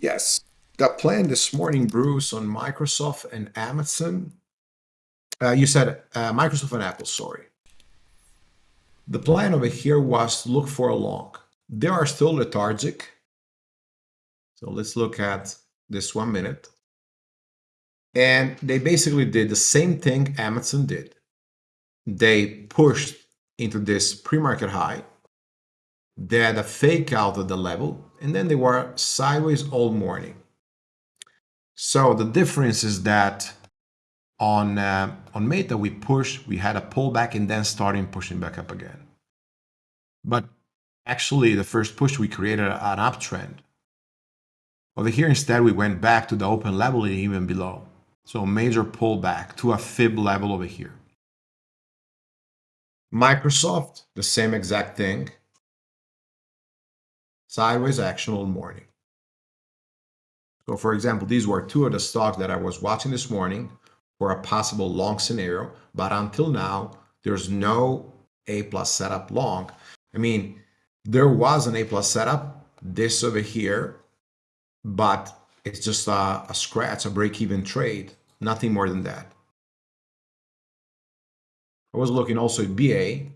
Yes. The plan this morning, Bruce, on Microsoft and Amazon. Uh, you said uh, Microsoft and Apple, sorry. The plan over here was look for a long. They are still lethargic. So let's look at this one minute. And they basically did the same thing Amazon did. They pushed into this pre-market high. They had a fake out of the level, and then they were sideways all morning. So the difference is that on uh, on Meta we pushed, we had a pullback, and then starting pushing back up again. But actually, the first push we created an uptrend. Over here, instead, we went back to the open level and even below. So major pullback to a fib level over here. Microsoft, the same exact thing. Sideways action all morning. So for example, these were two of the stocks that I was watching this morning for a possible long scenario, but until now, there's no A plus setup long. I mean, there was an A plus setup, this over here, but it's just a, a scratch, a break-even trade, nothing more than that. I was looking also at BA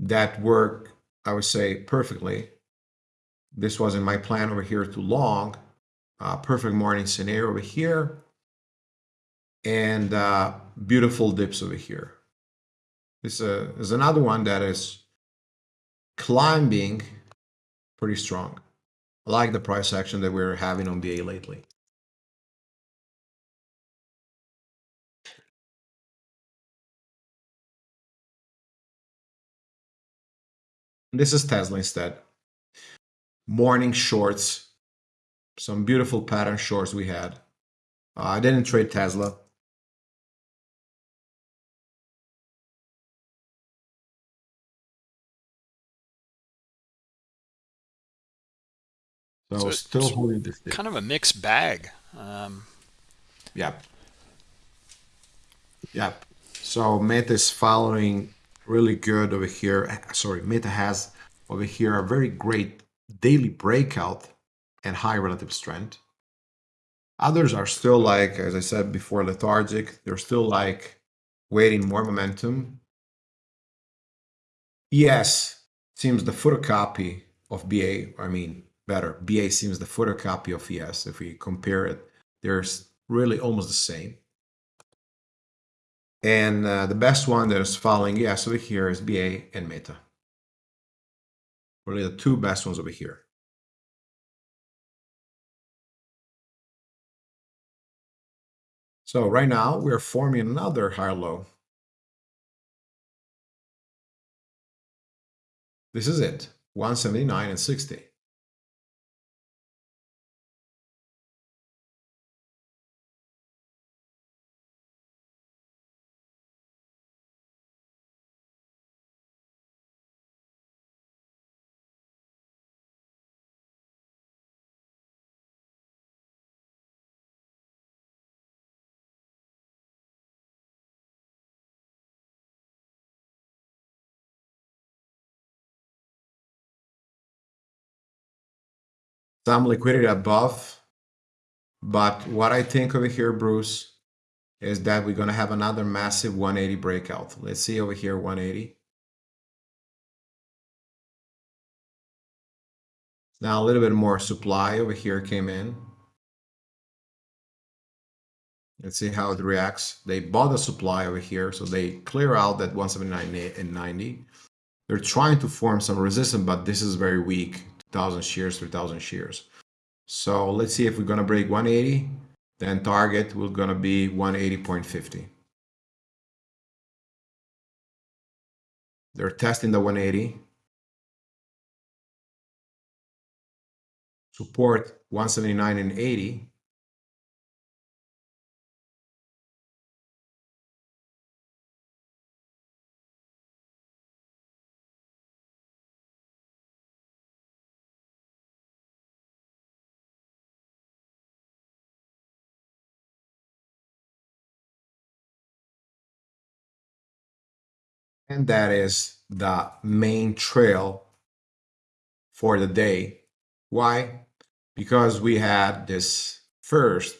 that work, I would say, perfectly. This was in my plan over here too long. Uh, perfect morning scenario over here. And uh, beautiful dips over here. This uh, is another one that is climbing pretty strong. I like the price action that we're having on BA lately. This is Tesla instead. Morning shorts, some beautiful pattern shorts we had. Uh, I didn't trade Tesla. So, So still holding this kind of a mixed bag. Um, Yep. Yep. So Meta is following really good over here. Sorry, Meta has over here a very great daily breakout and high relative strength. Others are still like, as I said before, lethargic. They're still like waiting more momentum. Yes, seems the photocopy of BA. I mean, better. BA seems the photocopy of ES. If we compare it, there's really almost the same. And uh, the best one that is following ES over here is BA and Meta. Really the two best ones over here. So right now we're forming another higher low. This is it, 179 and 60. Some liquidity above, but what I think over here, Bruce, is that we're going to have another massive 180 breakout. Let's see over here, 180. Now a little bit more supply over here came in. Let's see how it reacts. They bought the supply over here, so they clear out that 179 and 90. They're trying to form some resistance, but this is very weak. 2,000 shares, 3,000 shares. So let's see if we're going to break 180, then target will to be 180.50. They're testing the 180. Support 179 and 80. And that is the main trail for the day. Why? Because we had this first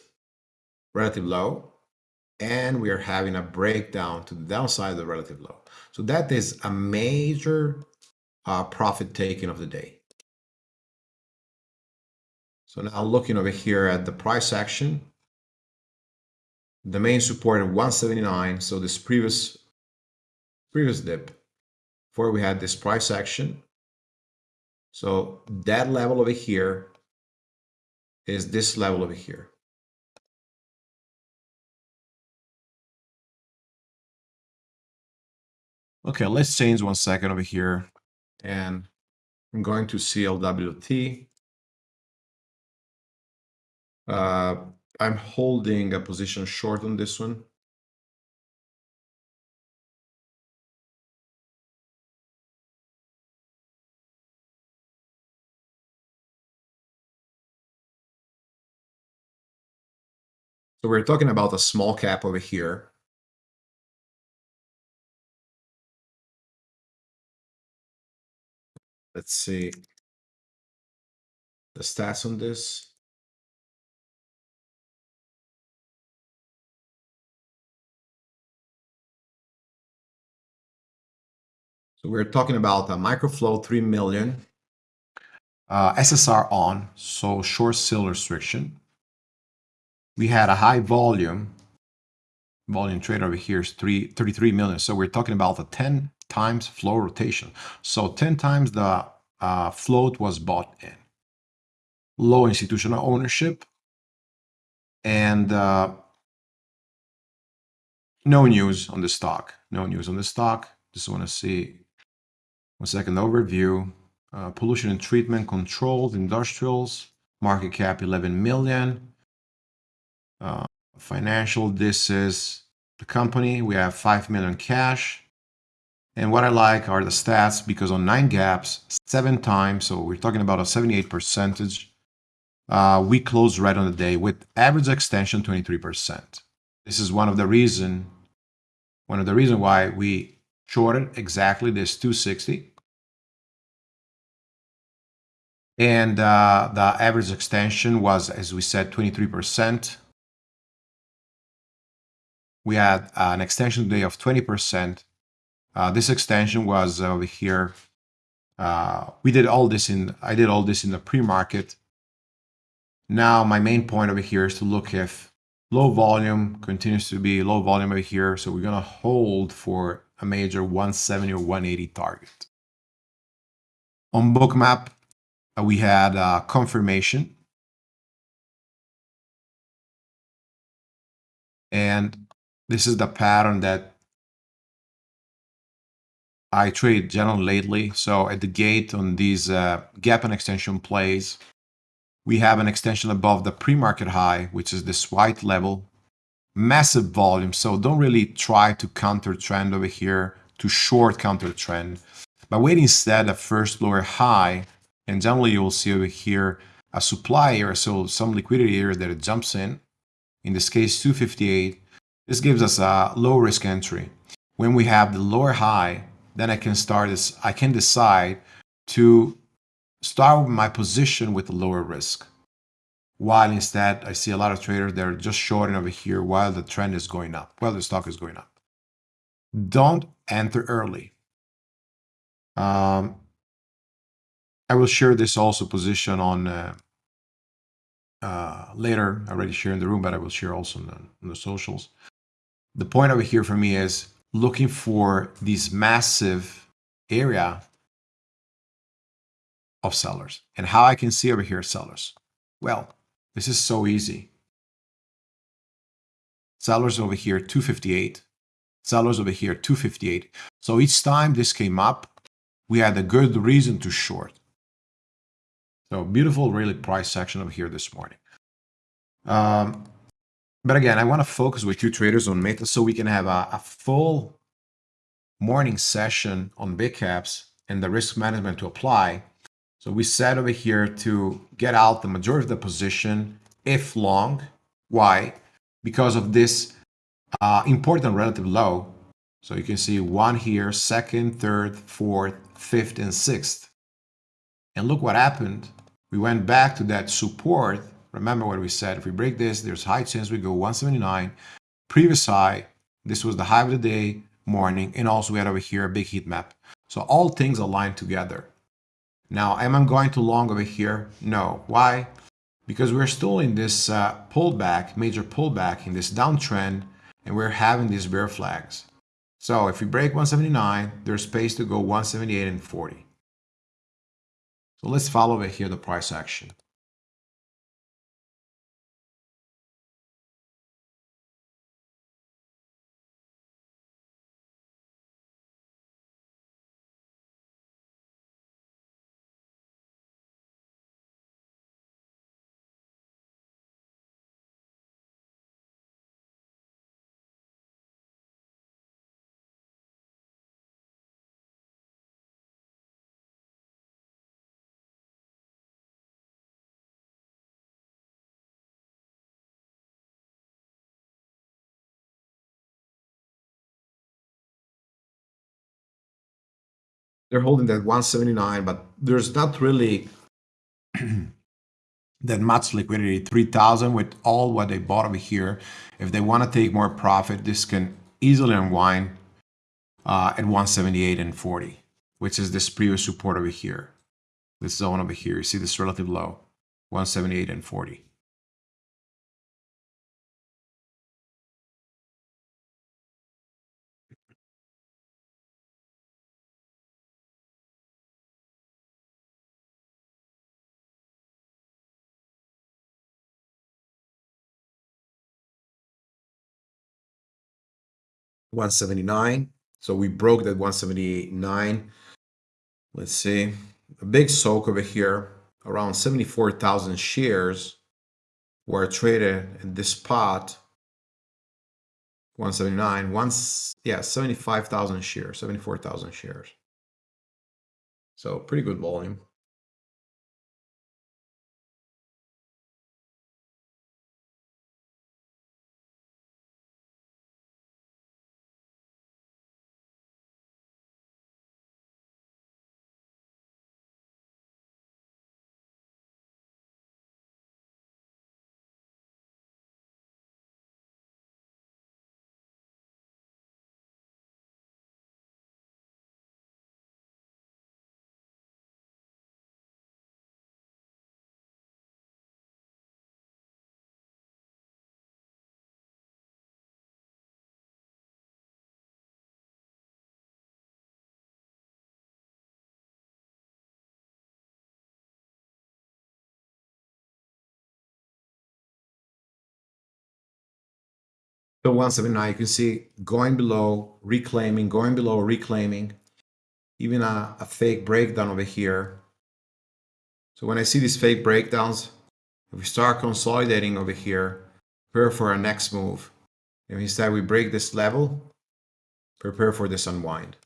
relative low and we are having a breakdown to the downside of the relative low. So that is a major uh, profit taking of the day. So now looking over here at the price action, the main support of 179. So this previous previous dip before we had this price action. So that level over here is this level over here. Okay, let's change one second over here. And I'm going to CLWT. Uh, I'm holding a position short on this one. So we're talking about a small cap over here. Let's see the stats on this. So we're talking about a micro float 3 million. Uh, SSR on, so short sale restriction. We had a high volume. Volume trade over here is three, 33 million. So we're talking about a 10 times float rotation. So 10 times the uh, float was bought in. Low institutional ownership. And uh, no news on the stock. No news on the stock. Just want to see one second overview. Uh, pollution and treatment controlled industrials. Market cap 11 million. Uh, Financial, this is the company. We have 5 million cash. And what I like are the stats because on nine gaps, seven times, so we're talking about a 78 percentage, uh, we close right on the day with average extension 23%. This is one of the reason, one of the reason why we shorted exactly this 260. And uh, the average extension was, as we said, 23%. We had an extension day of 20%. Uh, this extension was over here. Uh, we did all this in, I did all this in the pre-market. Now my main point over here is to look if low volume continues to be low volume over here. So we're going to hold for a major 170 or 180 target. On bookmap, uh, we had uh, confirmation. And this is the pattern that I trade generally lately. So at the gate on these uh, gap and extension plays, we have an extension above the pre-market high, which is this white level, massive volume. So don't really try to counter trend over here to short counter trend, but wait instead a first lower high. And generally you will see over here a supply area, so some liquidity area that it jumps in. In this case, 258. This gives us a low risk entry. When we have the lower high, then I can start this, I can decide to start my position with a lower risk. While instead, I see a lot of traders that are just shorting over here while the trend is going up, while the stock is going up. Don't enter early. Um, I will share this also position on uh, uh, later. I already shared in the room, but I will share also on the, on the socials. The point over here for me is looking for this massive area of sellers and how I can see over here sellers. Well, this is so easy. Sellers over here, 258. Sellers over here, 258. So each time this came up, we had a good reason to short. So beautiful, really price section over here this morning. Um, but again, I want to focus with you traders on Meta so we can have a, a full morning session on big caps and the risk management to apply. So we said over here to get out the majority of the position if long. Why? Because of this uh, important relative low. So you can see one here, second, third, fourth, fifth, and sixth. And look what happened. We went back to that support Remember what we said, if we break this, there's high chance we go 179. Previous high, this was the high of the day, morning, and also we had over here a big heat map. So all things align together. Now, am I going to long over here? No. Why? Because we're still in this uh, pullback, major pullback in this downtrend, and we're having these bear flags. So if we break 179, there's space to go 178 and 40. So let's follow over here the price action. They're holding that 179, but there's not really that much liquidity. 3,000 with all what they bought over here. If they want to take more profit, this can easily unwind uh, at 178 and 40, which is this previous support over here. This zone over here. You see this relative low, 178 and 40. 179. So we broke that 179. Let's see. A big soak over here. Around 74,000 shares were traded in this spot 179, once, yeah, 75,000 shares, 74,000 shares. So pretty good volume. So 179, you can see going below, reclaiming, going below, reclaiming, even a, a fake breakdown over here. So when I see these fake breakdowns, if we start consolidating over here, prepare for our next move. And instead we break this level, prepare for this unwind.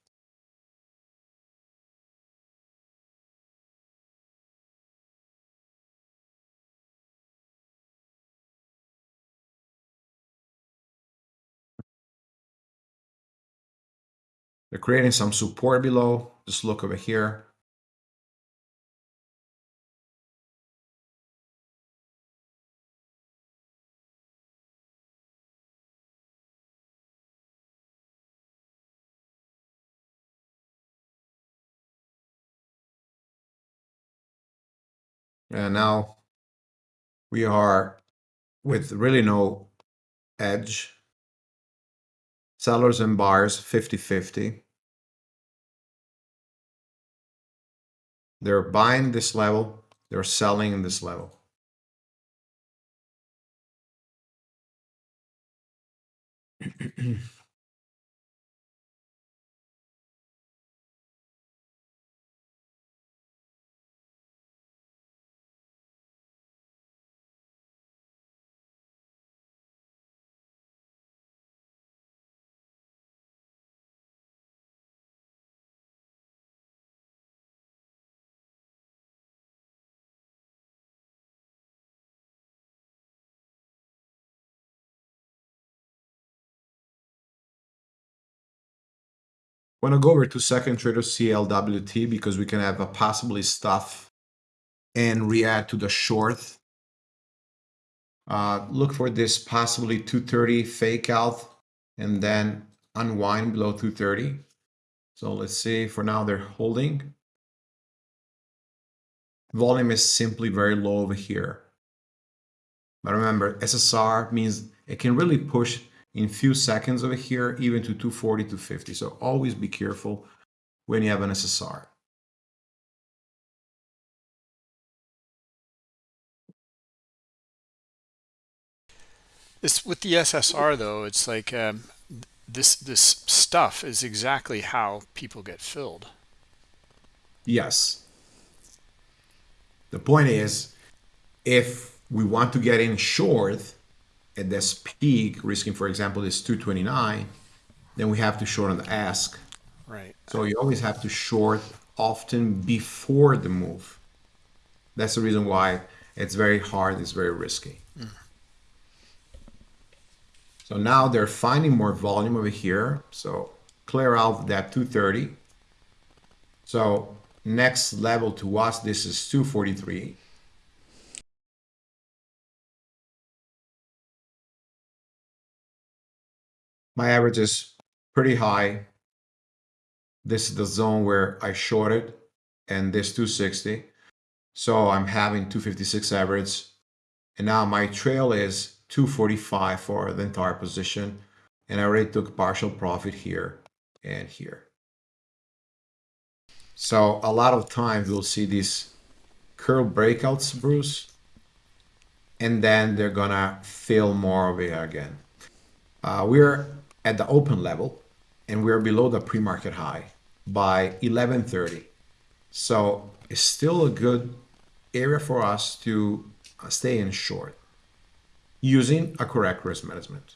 They're creating some support below. Just look over here. And now we are with really no edge sellers and buyers 50-50. They're buying this level, they're selling in this level. want to go over to second trader CLWT because we can have a possibly stuff and react to the short. Uh, look for this possibly 230 fake out and then unwind below 230. So let's see, for now they're holding. Volume is simply very low over here. But remember, SSR means it can really push in few seconds over here, even to 240, 250. So always be careful when you have an SSR. This with the SSR though, it's like um, this this stuff is exactly how people get filled. Yes. The point is, if we want to get in short, at this peak, risking, for example, this 229, then we have to short on the ask. Right. So you always have to short often before the move. That's the reason why it's very hard, it's very risky. Mm. So now they're finding more volume over here. So clear out that 230. So next level to us, this is 243. My average is pretty high. This is the zone where I shorted and this 260. So I'm having 256 average. And now my trail is 245 for the entire position. And I already took partial profit here and here. So a lot of times we'll see these curl breakouts, Bruce. And then they're gonna fill more of it again. Uh, we're at the open level and we're below the pre-market high by 1130. So it's still a good area for us to uh, stay in short using a correct risk management.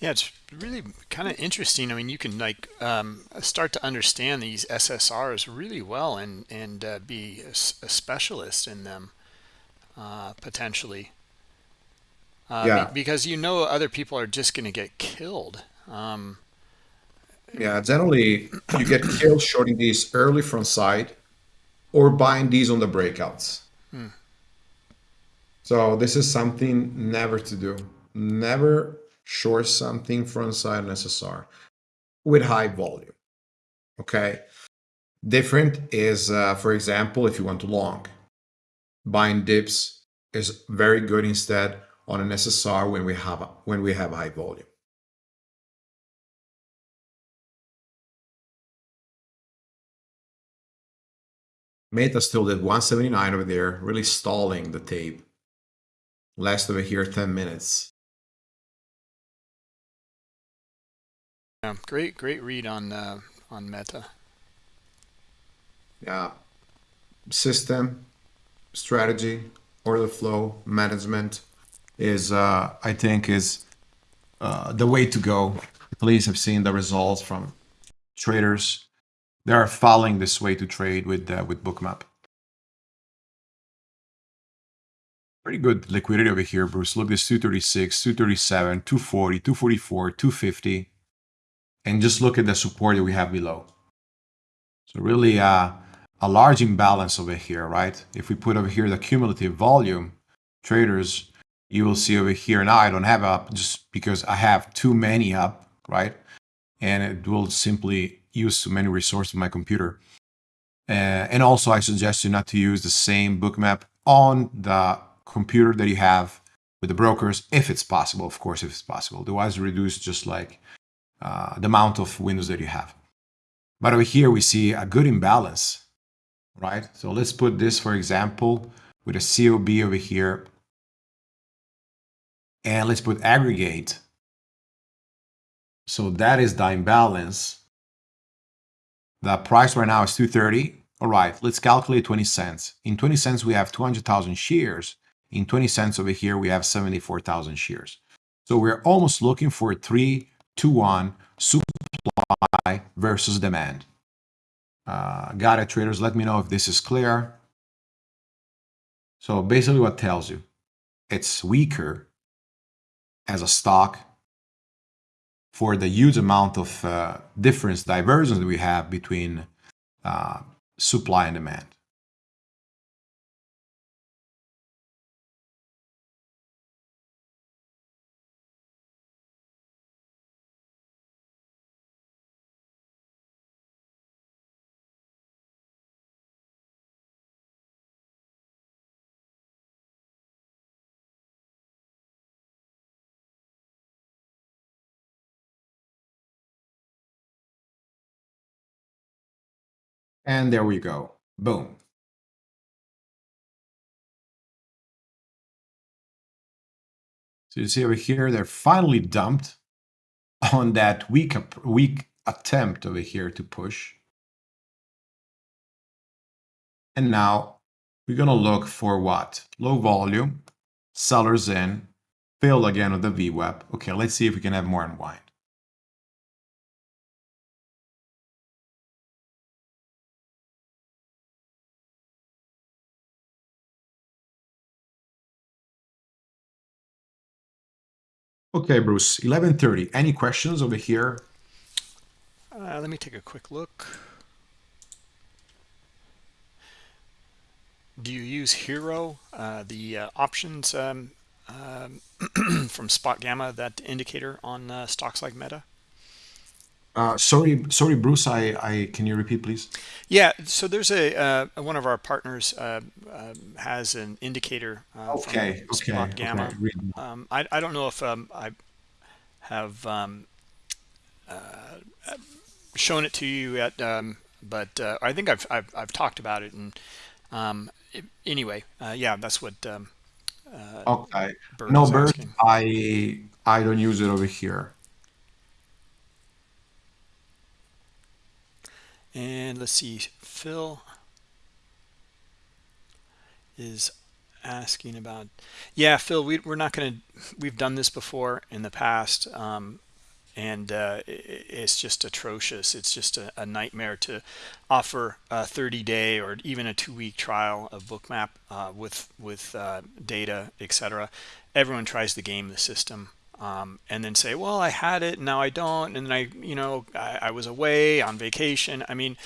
Yeah, it's really kind of interesting. I mean, you can like um, start to understand these SSRs really well and and uh, be a, a, specialist in them uh, potentially. Uh, Yeah, be, because you know other people are just going to get killed. Um, yeah. Generally, you get killed shorting these early from side or buying these on the breakouts. hmm, So this is something never to do. Never short something front side an SSR with high volume. Okay. Different is, uh, for example, if you want to long, buying dips is very good instead on an SSR when we have when we have high volume. Meta still did 179 over there, really stalling the tape. Last over here 10 minutes. yeah, great, great read on uh, on Meta. Yeah. System, strategy, order flow, management is, uh, I think, is uh, the way to go. Please have seen the results from traders. They are following this way to trade with uh, with Bookmap. Pretty good liquidity over here, Bruce. Look, this 236, 237, 240, 244, 250. And just look at the support that we have below. So really uh, a large imbalance over here, right? If we put over here the cumulative volume, traders, you will see over here, now I don't have up just because I have too many up, right? And it will simply use too many resources on my computer. Uh, and also I suggest you not to use the same bookmap on the computer that you have with the brokers, if it's possible, of course, if it's possible. Otherwise, reduce just like uh, the amount of windows that you have. But over here, we see a good imbalance, right? So let's put this, for example, with a COB over here. And let's put aggregate. So that is the imbalance. The price right now is 230. All right, let's calculate 20 cents. In 20 cents, we have 200,000 shares. In 20 cents over here, we have 74,000 shares. So we're almost looking for 3 to 1 supply versus demand. Uh, got it, traders. Let me know if this is clear. So basically what tells you it's weaker as a stock for the huge amount of uh, difference, divergence that we have between uh, supply and demand. And there we go. Boom. So you see over here, they're finally dumped on that weak, weak attempt over here to push. And now we're going to look for what? Low volume, sellers in, failed again with the VWAP. Okay, let's see if we can have more unwind. Okay, Bruce, 11.30. Any questions over here? Uh, let me take a quick look. Do you use HIRO, uh, the uh, options um, um, from SpotGamma, that indicator on uh, stocks like Meta? Uh, sorry, sorry, Bruce. I, I can you repeat, please? Yeah, so there's a uh, one of our partners uh, um, has an indicator uh, Okay, okay, okay. Gamma. Read. Um, I I don't know if um, I have um, shown it to you yet, um, but uh, I think I've, I've I've talked about it. And um, it- anyway, uh, yeah, that's what um, uh, Okay. No, asking. I I don't use it over here. And let's see, Phil is asking about, yeah, Phil, we, we're not going to, we've done this before in the past. Um, and uh, it's just atrocious. It's just a, a nightmare to offer a 30-day or even a two-week trial of Bookmap uh, with with uh, data, etc. Everyone tries to game the system um, and then say, "Well, I had it, now I don't," and then I, you know, I, I was away on vacation. I mean,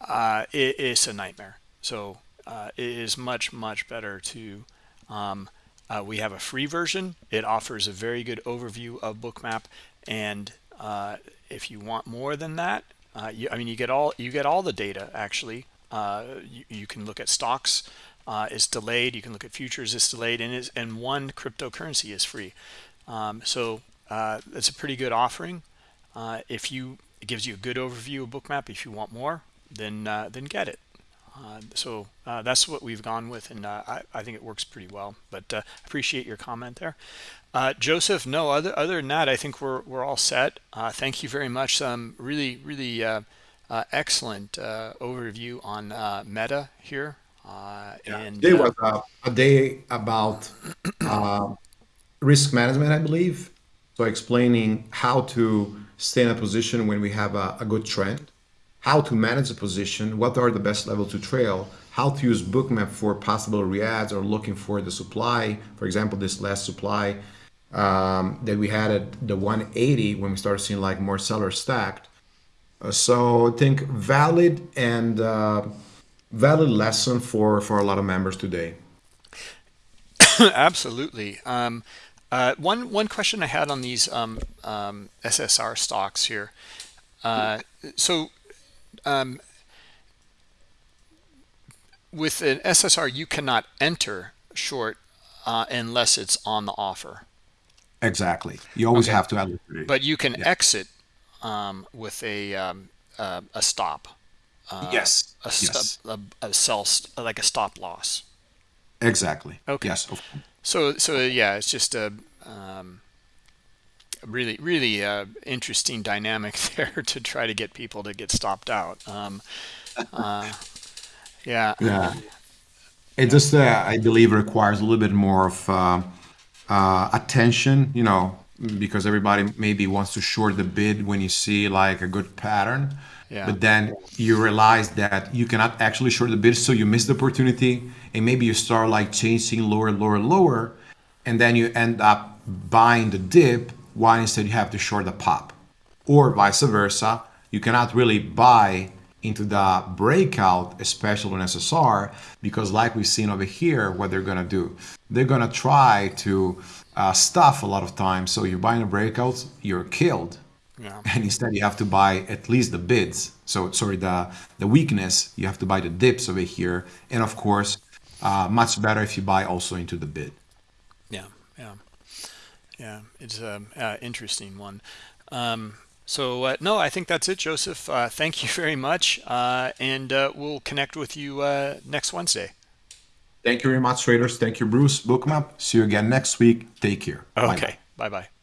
uh, it, it's a nightmare. So uh, it is much much better to um, uh, we have a free version. It offers a very good overview of Bookmap, and uh, if you want more than that, uh, you, I mean, you get all you get all the data actually. Uh, you, you, can look at stocks. Uh, it's delayed. You can look at futures. It's delayed, and and one cryptocurrency is free. Um, so uh, it's a pretty good offering. if you it gives you a good overview of Bookmap. If you want more, then then get it. Uh, so uh, that's what we've gone with, and uh, I, I, think it works pretty well. But uh, appreciate your comment there, uh, Joseph. No, other other than that, I think we're we're all set. Uh, thank you very much. Some really really excellent overview on Meta here. yeah. And today was a, a, day about risk management, I believe. So explaining how to stay in a position when we have a, a good trend how to manage a position, what are the best levels to trail, how to use bookmap for possible reads or looking for the supply. For example, this last supply um, that we had at the 180 when we started seeing like more sellers stacked. Uh, so I think valid and uh, valid lesson for, for a lot of members today. Absolutely. Um, uh, one one question I had on these um, um SSR stocks here. Uh, so um, with an SSR, you cannot enter short uh, unless it's on the offer. Exactly. You always okay. have to liquidity. But you can yeah. exit um, with a um, uh, a stop. Uh, yes. A, yes. A, a, a sell like a stop loss. Exactly. Okay. Yes. So so yeah, it's just a um, really really uh, interesting dynamic there to try to get people to get stopped out. Um, uh, yeah yeah. it just uh, i believe requires a little bit more of uh, uh, attention you know because everybody maybe wants to short the bid when you see like a good pattern. Yeah. but then you realize that you cannot actually short the bid so you miss the opportunity and maybe you start like chasing lower lower lower and then you end up buying the dip why instead you have to short the pop. Or vice versa you cannot really buy into the breakout especially on ssr because like we've seen over here what they're going to do they're going to try to uh, stuff a lot of times. So you're buying a breakout you're killed. Yeah. and instead you have to buy at least the bids. So sorry the the weakness you have to buy the dips over here. And of course uh, much better if you buy also into the bid. Yeah yeah. Yeah it's an uh, interesting one. Um, so uh, no i think that's it joseph. Uh, thank you very much uh, and uh, we'll connect with you uh, next wednesday. Thank you very much traders thank you bruce. Bookmap see you again next week. Take care. Okay bye bye, bye, -bye.